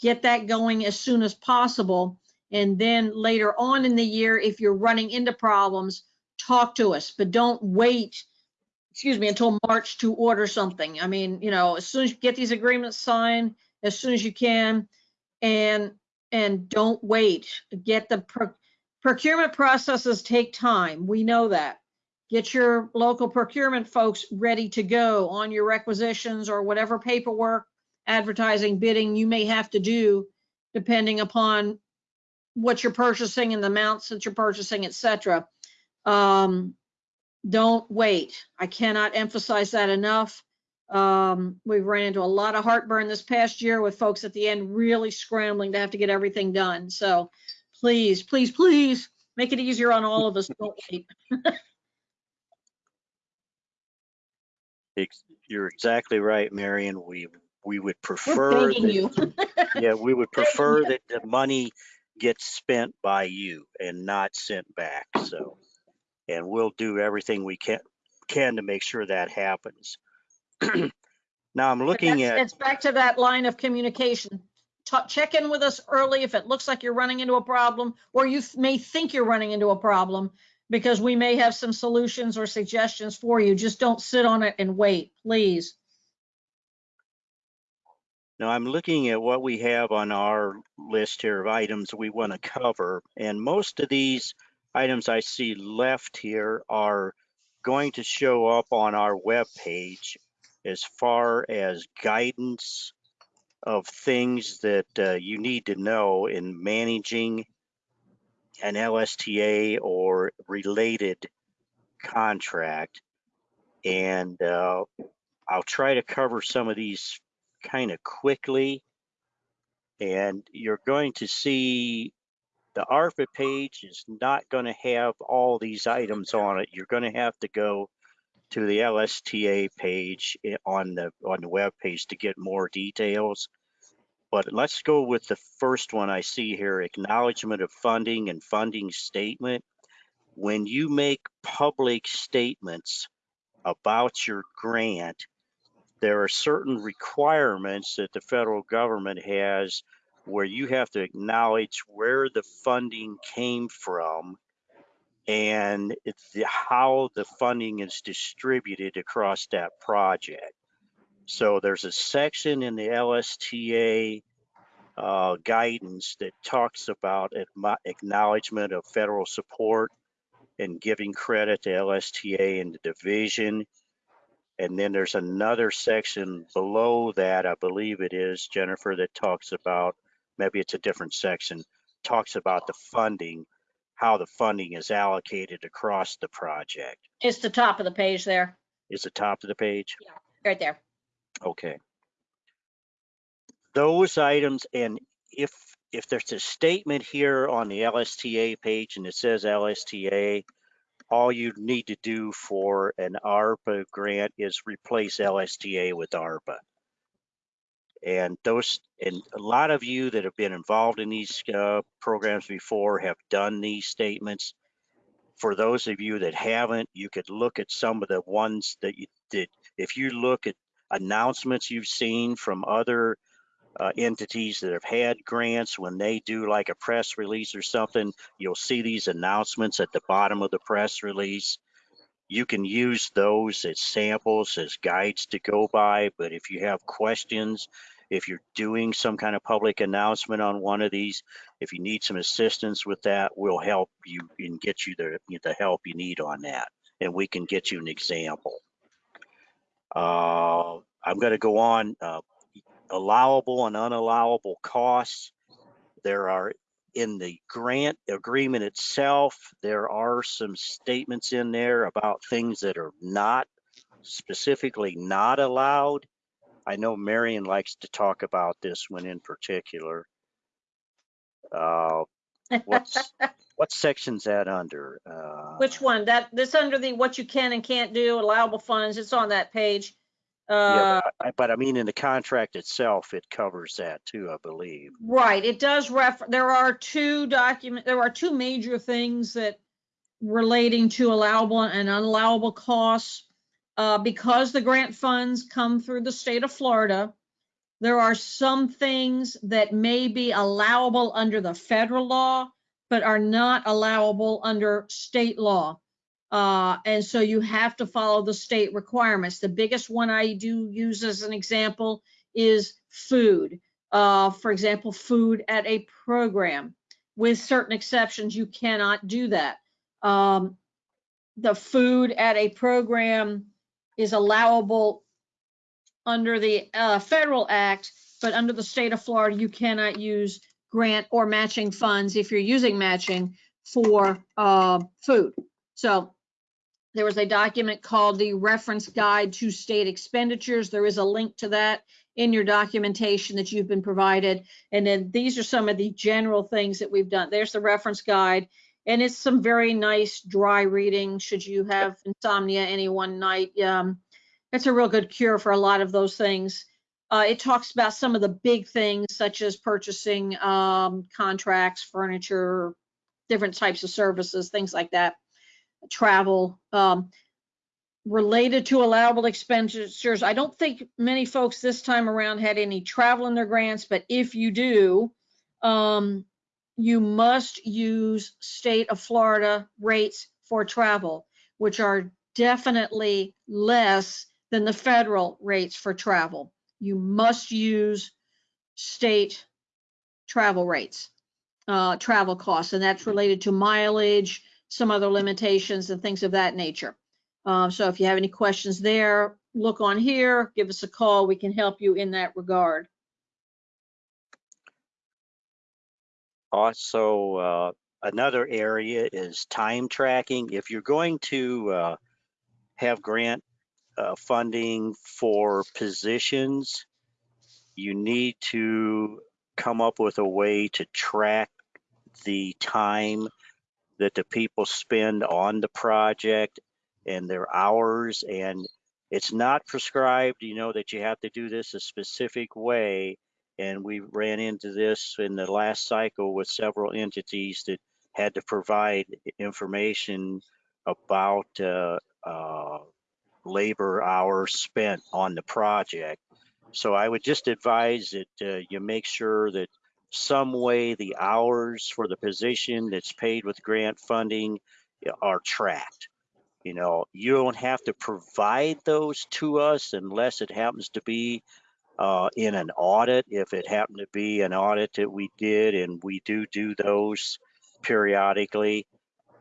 Get that going as soon as possible. And then later on in the year, if you're running into problems, talk to us, but don't wait, excuse me, until March to order something. I mean, you know, as soon as you get these agreements signed, as soon as you can, and, and don't wait. Get the pro- procurement processes take time. We know that. Get your local procurement folks ready to go on your requisitions or whatever paperwork, advertising, bidding you may have to do, depending upon what you're purchasing and the amounts that you're purchasing, et cetera. Um, don't wait. I cannot emphasize that enough. Um, we've ran into a lot of heartburn this past year with folks at the end really scrambling to have to get everything done. So please, please, please make it easier on all of us. Don't wait. You're exactly right, Marion. We, we would prefer, that- you. yeah, we would prefer that the money gets spent by you and not sent back, so. And we'll do everything we can, can to make sure that happens. Now I'm looking at, It's back to that line of communication. Ta- Check in with us early if it looks like you're running into a problem, or you may think you're running into a problem, because we may have some solutions or suggestions for you. Just don't sit on it and wait, please. now I'm looking at what we have on our list here of items we want to cover. And most of these items I see left here are going to show up on our webpage as far as guidance of things that uh, you need to know in managing an LSTA or related contract. And uh, I'll try to cover some of these kind of quickly. And you're going to see the ARPA page is not going to have all these items on it. You're going to have to go to the LSTA page on the on the web page to get more details. But let's go with the first one I see here, acknowledgement of funding and funding statement. When you make public statements about your grant, there are certain requirements that the federal government has where you have to acknowledge where the funding came from and the, how the funding is distributed across that project. So there's a section in the LSTA uh, guidance that talks about acknowledgement of federal support and giving credit to LSTA and the division. And then there's another section below that, I believe it is, Jennifer, that talks about, maybe it's a different section, talks about the funding, how the funding is allocated across the project. It's the top of the page there, Is the top of the page? Yeah, right there. Okay. Those items, and if, if there's a statement here on the LSTA page and it says LSTA, all you need to do for an ARPA grant is replace LSTA with ARPA. And those, and a lot of you that have been involved in these uh, programs before have done these statements. For those of you that haven't, you could look at some of the ones that you did. If you look at announcements you've seen from other uh, entities that have had grants, when they do like a press release or something, you'll see these announcements at the bottom of the press release. You can use those as samples, as guides to go by, but if you have questions, if you're doing some kind of public announcement on one of these, if you need some assistance with that, we'll help you and get you the, the help you need on that. And we can get you an example. Uh, I'm going to go on, uh, allowable and unallowable costs. There are, in the grant agreement itself, there are some statements in there about things that are not, specifically not allowed. I know Marion likes to talk about this one in particular. Uh, What's, what section's that under? Uh, Which one? That, this under the what you can and can't do, allowable funds, it's on that page. Yeah, Uh, but I- but I mean, in the contract itself, it covers that too, I believe. right, it does refer, there are two document, there are two major things that relating to allowable and unallowable costs. Uh, because the grant funds come through the state of Florida, there are some things that may be allowable under the federal law, but are not allowable under state law. Uh, and so you have to follow the state requirements. The biggest one I do use as an example is food. Uh, for example, food at a program. With certain exceptions, you cannot do that. Um, the food at a program is allowable under the uh, federal act, but under the state of Florida, you cannot use grant or matching funds if you're using matching for uh, food. So there was a document called the Reference Guide to State Expenditures. There is a link to that in your documentation that you've been provided. And then these are some of the general things that we've done. There's the reference guide. And it's some very nice dry reading should you have insomnia any one night. Um, it's a real good cure for a lot of those things. Uh, it talks about some of the big things such as purchasing um, contracts, furniture, different types of services, things like that, travel. Um, related to allowable expenditures, I don't think many folks this time around had any travel in their grants, but if you do, um, you must use state of Florida rates for travel, which are definitely less than the federal rates for travel. You must use state travel rates, uh, travel costs, and that's related to mileage, some other limitations and things of that nature. Um, so if you have any questions there, look on here, give us a call. We can help you in that regard. Also, uh, another area is time tracking. If you're going to uh, have grant uh, funding for positions, you need to come up with a way to track the time that the people spend on the project and their hours and it's not prescribed, you know, that you have to do this a specific way. And we ran into this in the last cycle with several entities that had to provide information about uh, uh, labor hours spent on the project. So I would just advise that uh, you make sure that some way the hours for the position that's paid with grant funding are tracked. You know, you don't have to provide those to us unless it happens to be uh, in an audit. If it happened to be an audit that we did, and we do do those periodically,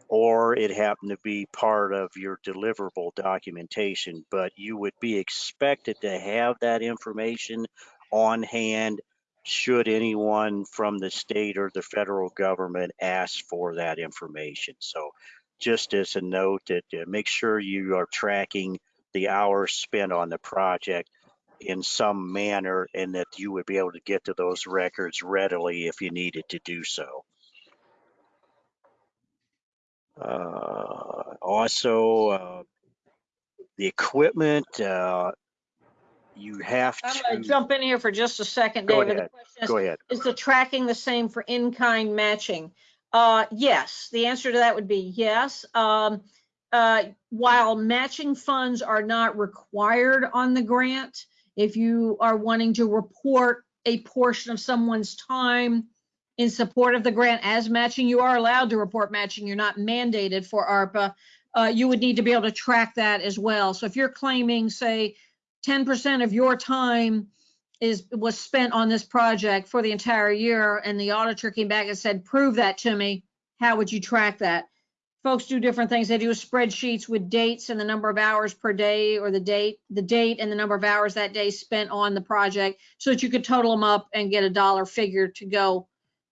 or it happened to be part of your deliverable documentation, but you would be expected to have that information on hand should anyone from the state or the federal government ask for that information. So just as a note that uh, make sure you are tracking the hours spent on the project in some manner and that you would be able to get to those records readily if you needed to do so. Uh, also, uh, the equipment, uh, you have I'm gonna jump in here for just a second, Go David. The ahead. question is, go ahead. Is the tracking the same for in-kind matching? Uh, yes, the answer to that would be yes. Um, uh, while matching funds are not required on the grant, if you are wanting to report a portion of someone's time in support of the grant as matching, you are allowed to report matching. You're not mandated for ARPA. Uh, you would need to be able to track that as well. So if you're claiming, say, 10% of your time is, was spent on this project for the entire year and the auditor came back and said, prove that to me, how would you track that? Folks do different things. They do spreadsheets with dates and the number of hours per day or the date, the date and the number of hours that day spent on the project so that you could total them up and get a dollar figure to go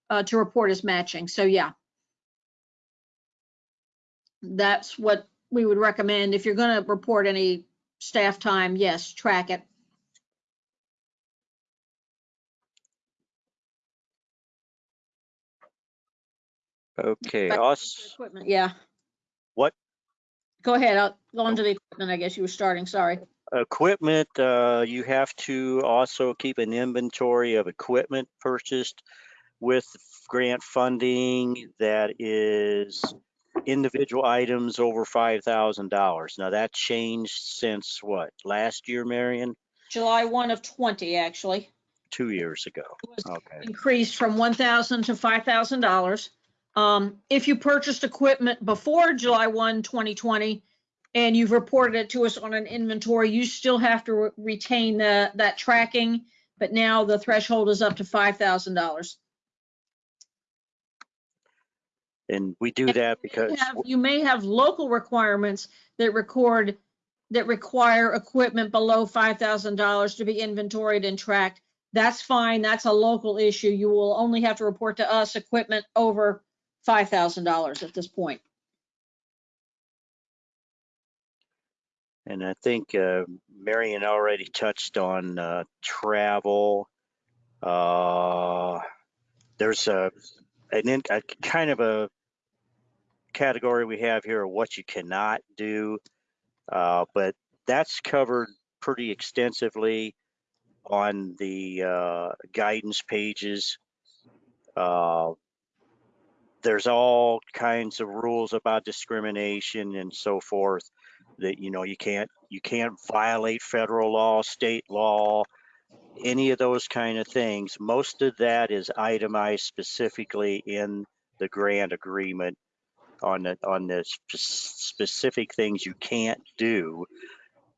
uh, to report as matching. So yeah. That's what we would recommend. If you're going to report any staff time, yes, track it. Okay, Equipment, yeah. What? Go ahead, I'll go on to the equipment, I guess you were starting, sorry. equipment, uh, you have to also keep an inventory of equipment purchased with grant funding that is individual items over five thousand dollars. Now that changed since what, last year, Marion? July 1 of 20, actually. Two years ago. It was Okay. increased from 1,000 to $5,000. Um, If you purchased equipment before July 1, 2020, and you've reported it to us on an inventory, you still have to re- retain the, that tracking, but now the threshold is up to $5,000. And we do that You because, have- You may have local requirements that record, that require equipment below $5,000 to be inventoried and tracked. That's fine. That's a local issue. You will only have to report to us equipment over $5,000 at this point. and I think, uh, Marion already touched on, uh, travel. Uh, there's a, an, in- a kind of a category we have here of what you cannot do. Uh, but that's covered pretty extensively on the, uh, guidance pages. Uh, there's all kinds of rules about discrimination and so forth that, you know, you can't, you can't violate federal law, state law, any of those kind of things. Most of that is itemized specifically in the grant agreement on the, on the spe- specific things you can't do,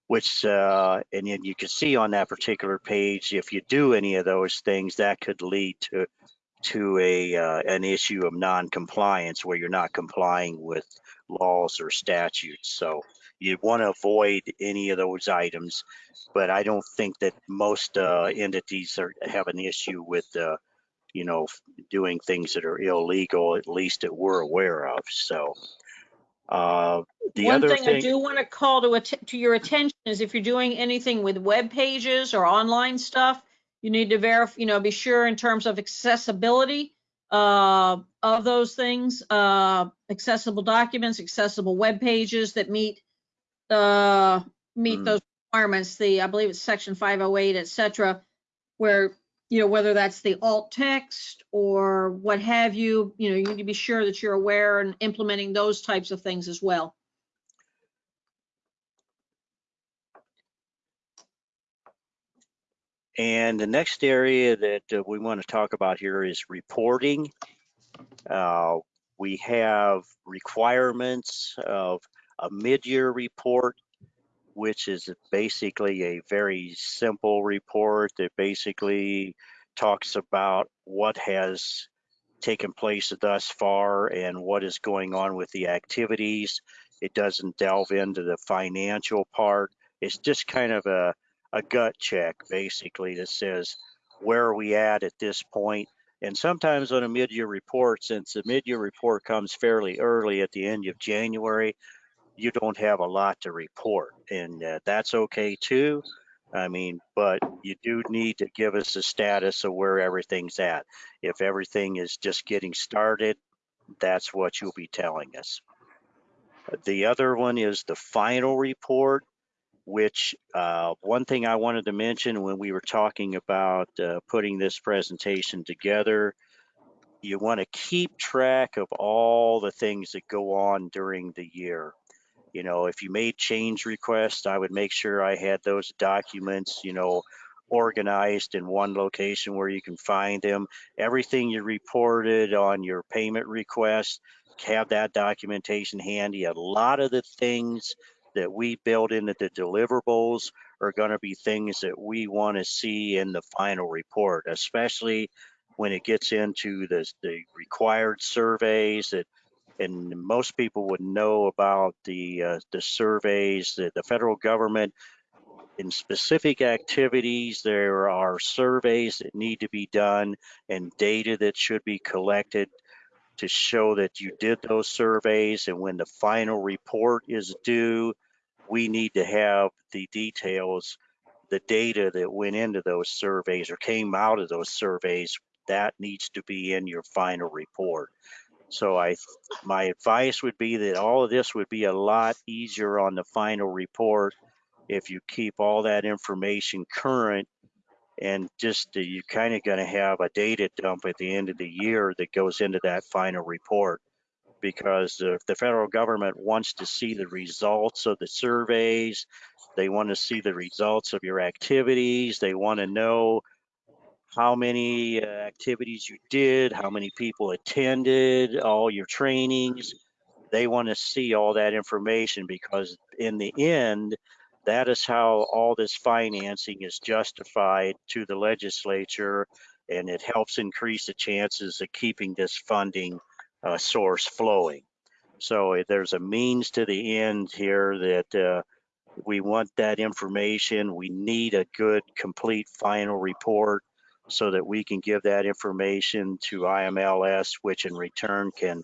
which, uh, and then you can see on that particular page, if you do any of those things, that could lead to, to a, uh, an issue of non-compliance where you're not complying with laws or statutes. So you want to avoid any of those items, but I don't think that most, uh, entities are, have an issue with, uh, you know, doing things that are illegal, at least that we're aware of. So, uh, the One other thing I do want to call to, to your attention is if you're doing anything with web pages or online stuff, you need to verify, you know, be sure in terms of accessibility. Uh, of those things, uh, accessible documents, accessible web pages that meet, uh, meet Mm. those requirements, the, I believe it's section 508, et cetera, where, you know, whether that's the alt text or what have you, you know, you need to be sure that you're aware and implementing those types of things as well. And the next area that uh, we want to talk about here is reporting. Uh, We have requirements of a mid-year report, which is basically a very simple report that basically talks about what has taken place thus far and what is going on with the activities. It doesn't delve into the financial part. It's just kind of a a gut check basically that says where are we at at this point. and sometimes on a mid-year report since the mid-year report comes fairly early at the end of january you don't have a lot to report and uh, that's okay too. I mean but you do need to give us a status of where everything's at. If everything is just getting started that's what you'll be telling us. The other one is the final report which uh, one thing I wanted to mention when we were talking about uh, putting this presentation together, you want to keep track of all the things that go on during the year. You know, if you made change requests, I would make sure I had those documents, you know, organized in one location where you can find them. Everything you reported on your payment request, have that documentation handy. A lot of the things that we build into the deliverables are going to be things that we want to see in the final report, especially when it gets into the, the required surveys that and most people would know about the uh, the surveys that the federal government in specific activities there are surveys that need to be done and data that should be collected to show that you did those surveys and when the final report is due, we need to have the details, the data that went into those surveys or came out of those surveys, that needs to be in your final report. So I, my advice would be that all of this would be a lot easier on the final report if you keep all that information current and just uh, you're kind of going to have a data dump at the end of the year that goes into that final report. Because uh, the federal government wants to see the results of the surveys they want to see the results of your activities they want to know how many uh, activities you did how many people attended all your trainings they want to see all that information because in the end that is how all this financing is justified to the legislature and it helps increase the chances of keeping this funding uh, source flowing. So there's a means to the end here that uh, we want that information. We need a good, complete final report so that we can give that information to IMLS, which in return can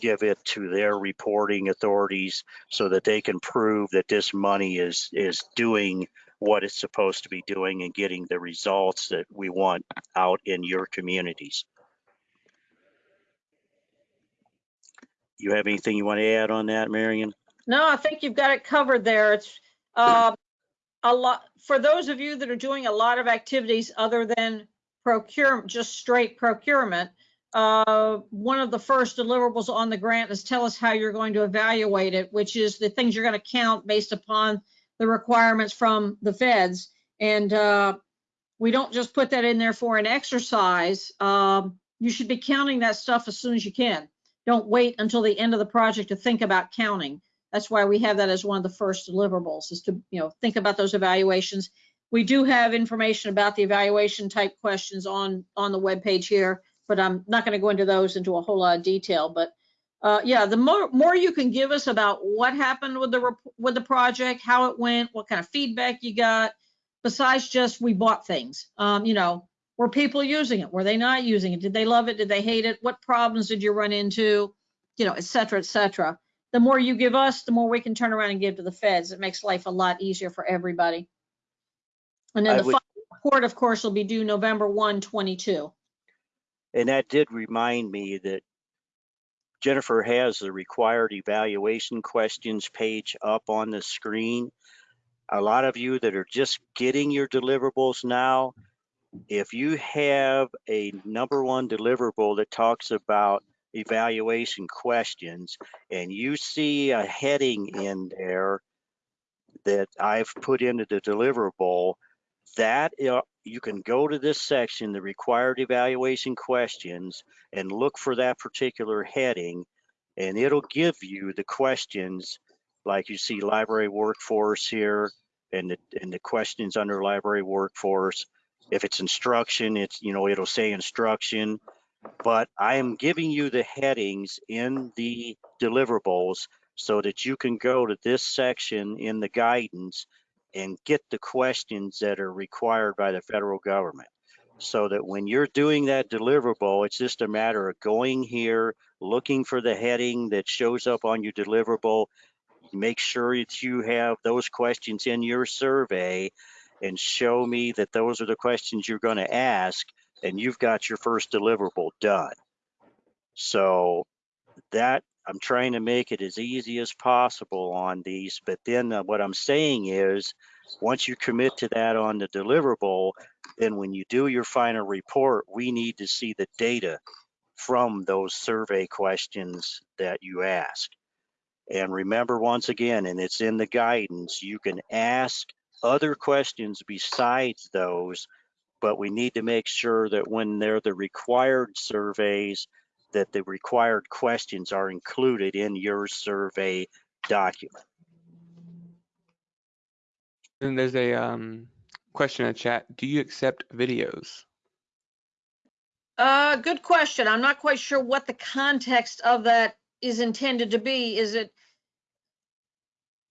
give it to their reporting authorities so that they can prove that this money is is doing what it's supposed to be doing and getting the results that we want out in your communities. You have anything you want to add on that, Marion? No, I think you've got it covered there. It's uh, a lot, for those of you that are doing a lot of activities other than procurement, just straight procurement, uh, one of the first deliverables on the grant is tell us how you're going to evaluate it, which is the things you're going to count based upon the requirements from the feds. And uh, we don't just put that in there for an exercise. Um, you should be counting that stuff as soon as you can. Don't wait until the end of the project to think about counting. That's why we have that as one of the first deliverables is to, you know, think about those evaluations. We do have information about the evaluation type questions on, on the webpage here, but I'm not going to go into those into a whole lot of detail. But uh, yeah, the more, more you can give us about what happened with the, with the project, how it went, what kind of feedback you got, besides just we bought things, um, you know, were people using it? Were they not using it? Did they love it? Did they hate it? What problems did you run into? You know, et cetera, et cetera. The more you give us, the more we can turn around and give to the feds. It makes life a lot easier for everybody. And then I the would- final report, of course, will be due November 1, 22. And that did remind me that Jennifer has the required evaluation questions page up on the screen. A lot of you that are just getting your deliverables now, if you have a number one deliverable that talks about evaluation questions and you see a heading in there that I've put into the deliverable, that you can go to this section, the required evaluation questions, and look for that particular heading, and it'll give you the questions like you see library workforce here and the, and the questions under library workforce. If it's instruction, it's, you know, it'll say instruction, but I am giving you the headings in the deliverables so that you can go to this section in the guidance and get the questions that are required by the federal government. So that when you're doing that deliverable, it's just a matter of going here, looking for the heading that shows up on your deliverable. Make sure that you have those questions in your survey and show me that those are the questions you're going to ask and you've got your first deliverable done. So that I'm trying to make it as easy as possible on these, but then uh, what I'm saying is, once you commit to that on the deliverable, then when you do your final report, we need to see the data from those survey questions that you ask. And remember once again, and it's in the guidance, you can ask other questions besides those, but we need to make sure that when they're the required surveys, that the required questions are included in your survey document. And there's a um, question in the chat. Do you accept videos? Uh, good question. I'm not quite sure what the context of that is intended to be. Is it,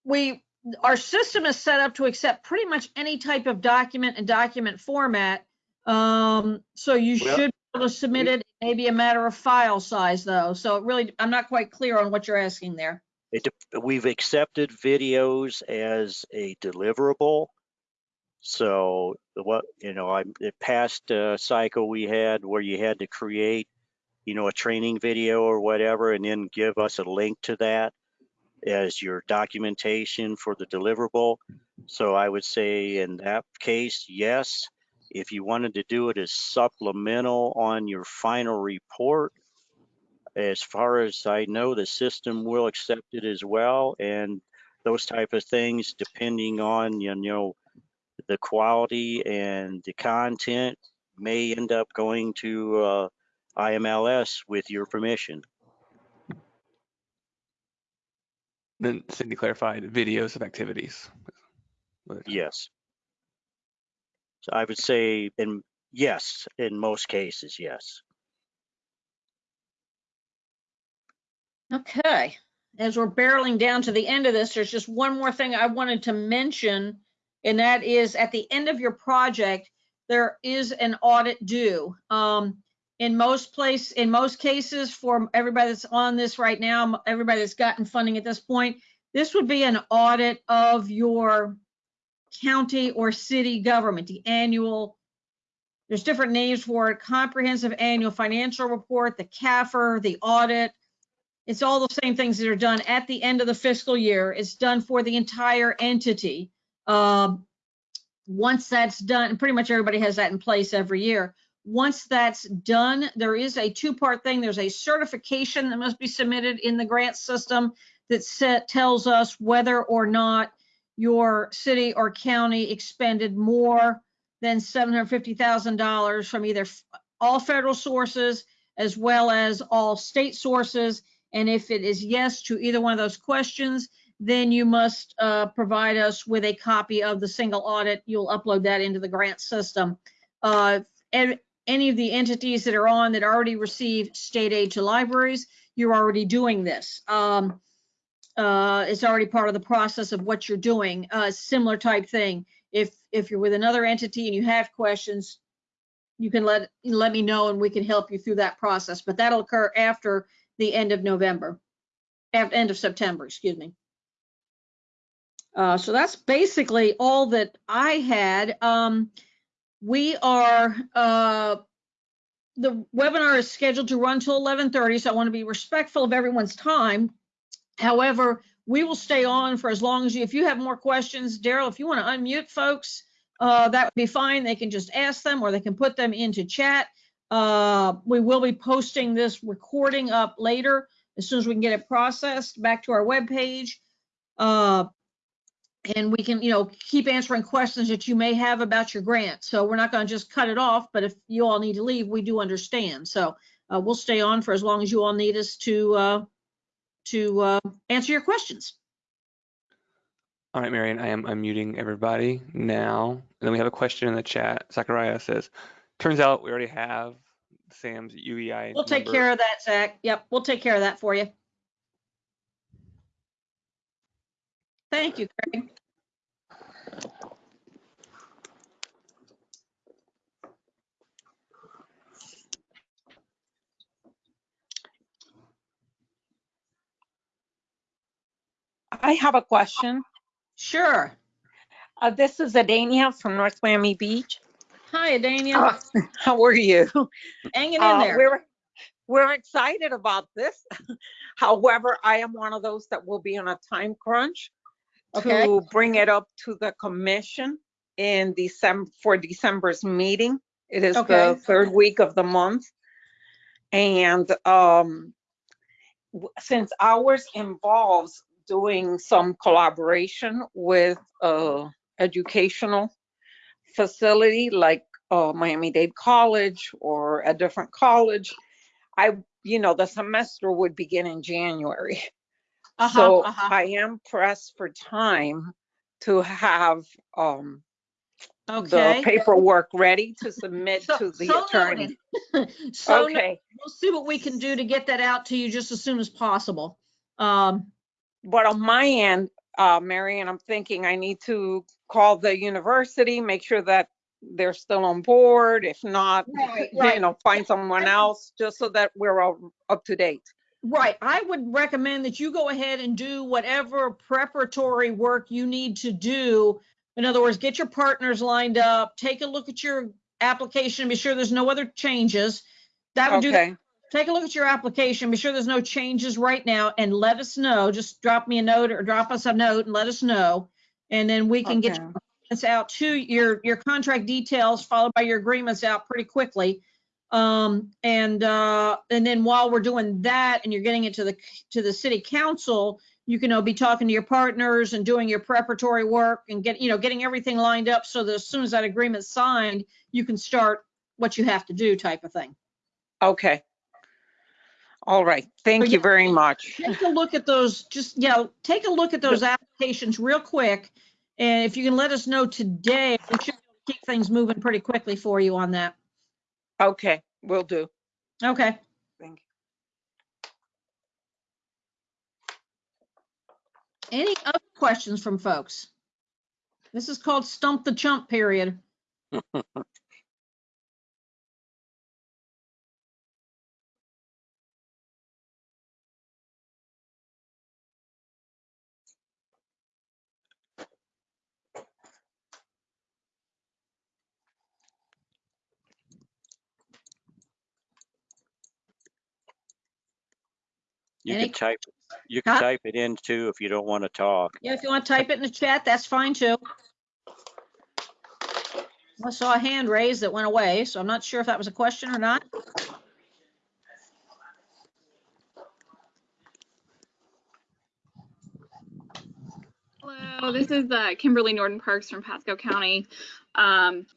we, our system is set up to accept pretty much any type of document and document format. Um, so you Well, should be able to submit it, maybe a matter of file size though. So it really, I'm not quite clear on what you're asking there. It, we've accepted videos as a deliverable. So the what, you know, I, the past uh, cycle we had where you had to create, you know, a training video or whatever, and then give us a link to that as your documentation for the deliverable. So I would say in that case, yes. If you wanted to do it as supplemental on your final report, as far as I know, the system will accept it as well. And those type of things, depending on, you know, the quality and the content may end up going to uh, IMLS with your permission. Then Cindy clarified videos of activities. Yes. So I would say, in yes, in most cases, yes. Okay, as we're barreling down to the end of this, there's just one more thing I wanted to mention, and that is at the end of your project, there is an audit due. Um, in most place, in most cases, for everybody that's on this right now, everybody that's gotten funding at this point, this would be an audit of your county or city government, the annual there's different names for it, comprehensive annual financial report, the CAFR, the audit. It's all the same things that are done at the end of the fiscal year. It's done for the entire entity. Um, once that's done, pretty much everybody has that in place every year. Once that's done, there is a two-part thing. There's a certification that must be submitted in the grant system that set, tells us whether or not your city or county expended more than $750,000 from either all federal sources as well as all state sources. And if it is yes to either one of those questions, then you must uh, provide us with a copy of the single audit. You'll upload that into the grant system. Uh, and any of the entities that are on that already receive state aid to libraries, you're already doing this. Um, uh, it's already part of the process of what you're doing. Uh, similar type thing. If if you're with another entity and you have questions, you can let let me know and we can help you through that process. But that'll occur after the end of November, at end of September, excuse me. Uh, so that's basically all that I had. Um, we are uh, the webinar is scheduled to run till 11:30, so I want to be respectful of everyone's time. However, we will stay on for as long as you, if you have more questions, Daryl, if you want to unmute folks, uh, that would be fine. They can just ask them or they can put them into chat. Uh, we will be posting this recording up later as soon as we can get it processed back to our webpage. Uh, and we can, you know, keep answering questions that you may have about your grant. So we're not going to just cut it off, but if you all need to leave, we do understand. So uh, we'll stay on for as long as you all need us to uh, to uh, answer your questions. All right, Marion, I am unmuting everybody now. And then we have a question in the chat. Zachariah says, turns out we already have SAM's UEI. We'll take number." care of that, Zach. Yep, we'll take care of that for you. Thank you, Craig. I have a question. Sure. Uh, this is Adania from North Miami Beach. Hi, Adania. Uh, How are you? Hanging in Uh, there. We're, we're excited about this. However, I am one of those that will be on a time crunch Okay. to bring it up to the commission in December, for December's meeting. It is Okay. the third week of the month. And um, since ours involves doing some collaboration with a educational facility like uh, Miami-Dade College or a different college, I, you know, the semester would begin in January. Uh-huh, So uh-huh. I am pressed for time to have um, the paperwork ready to submit So- to the so attorney. So. Okay, we'll see what we can do to get that out to you just as soon as possible. Um, but on my end, uh, Marion, I'm thinking I need to call the university, make sure that they're still on board. If not, Right, you right. know, find someone else, just so that we're all up to date. right, I would recommend that you go ahead and do whatever preparatory work you need to do. In other words, get your partners lined up, take a look at your application, be sure there's no other changes. That would do, Okay, take a look at your application, be sure there's no changes right now and let us know. Just drop me a note or drop us a note and let us know. And then we can get okay, agreements out to your, your contract details followed by your agreements out pretty quickly. Um, and, uh, and then while we're doing that and you're getting it to the, to the city council, you can, you know, be talking to your partners and doing your preparatory work and get, you know, getting everything lined up so that as soon as that agreement's signed, you can start what you have to do type of thing. okay. All right, thank yeah. you very much. Take a look at those, just, yeah, take a look at those applications real quick. And if you can let us know today, we should keep things moving pretty quickly for you on that. Okay, we will do. Okay. Thank you. Any other questions from folks? This is called stump the chump period. You Any- can type, you can Huh? type it in too if you don't want to talk. Yeah, if you want to type it in the chat, that's fine too. I saw a hand raised that went away, so I'm not sure if that was a question or not. Hello, this is uh, Kimberly Norton Parks from Pasco County. Um,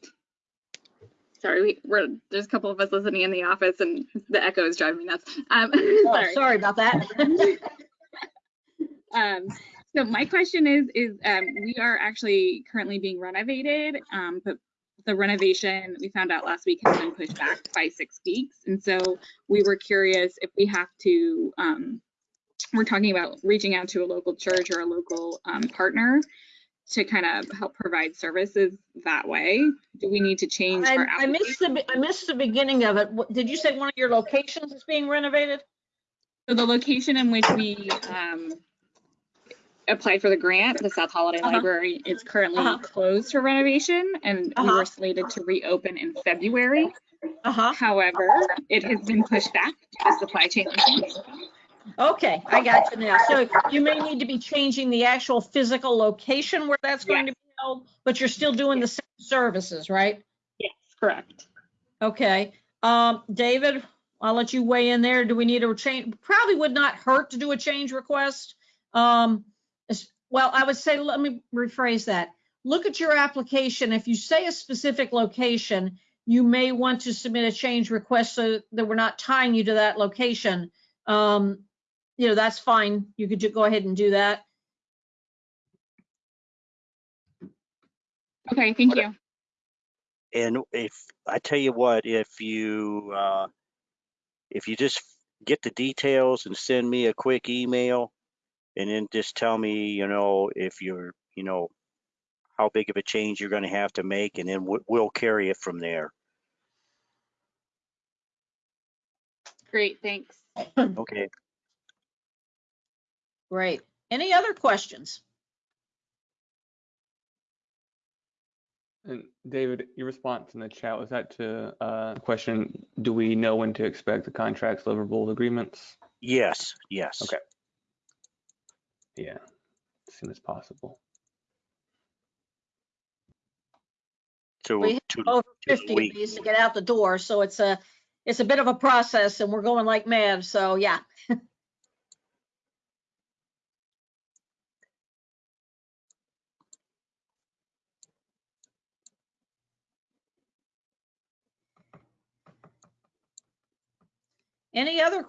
sorry, we, we're there's a couple of us listening in the office, and the echo is driving me nuts. Um, Oh, sorry. sorry about that. Um, so my question is, is um, we are actually currently being renovated, um, but the renovation we found out last week has been pushed back by six weeks, and so we were curious if we have to. Um, we're talking about reaching out to a local church or a local um, partner to kind of help provide services that way. Do we need to change I our I missed the, I missed the beginning of it. What- Did you say one of your locations is being renovated? So the location in which we um, applied for the grant, the South Holiday Uh-huh. Library, is currently Uh-huh. closed for renovation, and we Uh-huh. were slated to reopen in February. Uh-huh. However, it has been pushed back due to supply chain issues. Okay, I got you now. So you may need to be changing the actual physical location where that's going to be held, but you're still doing the same services, right? Yes, correct. Okay, um, David, I'll let you weigh in there. Do we need a change? Probably would not hurt to do a change request. Um, well, I would say, let me rephrase that. Look at your application. If you say a specific location, you may want to submit a change request so that we're not tying you to that location. Um, you know, that's fine. You could ju- go ahead and do that. Okay, thank you. And if, I tell you what, if you, uh, if you just get the details and send me a quick email and then just tell me, you know, if you're, you know, how big of a change you're gonna have to make and then we'll, we'll carry it from there. Great, thanks. Okay. Great. Any other questions? And David, your response in the chat, was that to uh, question, do we know when to expect the contracts, deliverable agreements? Yes, yes. Okay. Yeah, as soon as possible. So We two, Over 50 of weeks. these to get out the door, so it's a, it's a bit of a process and we're going like mad, so yeah. Any other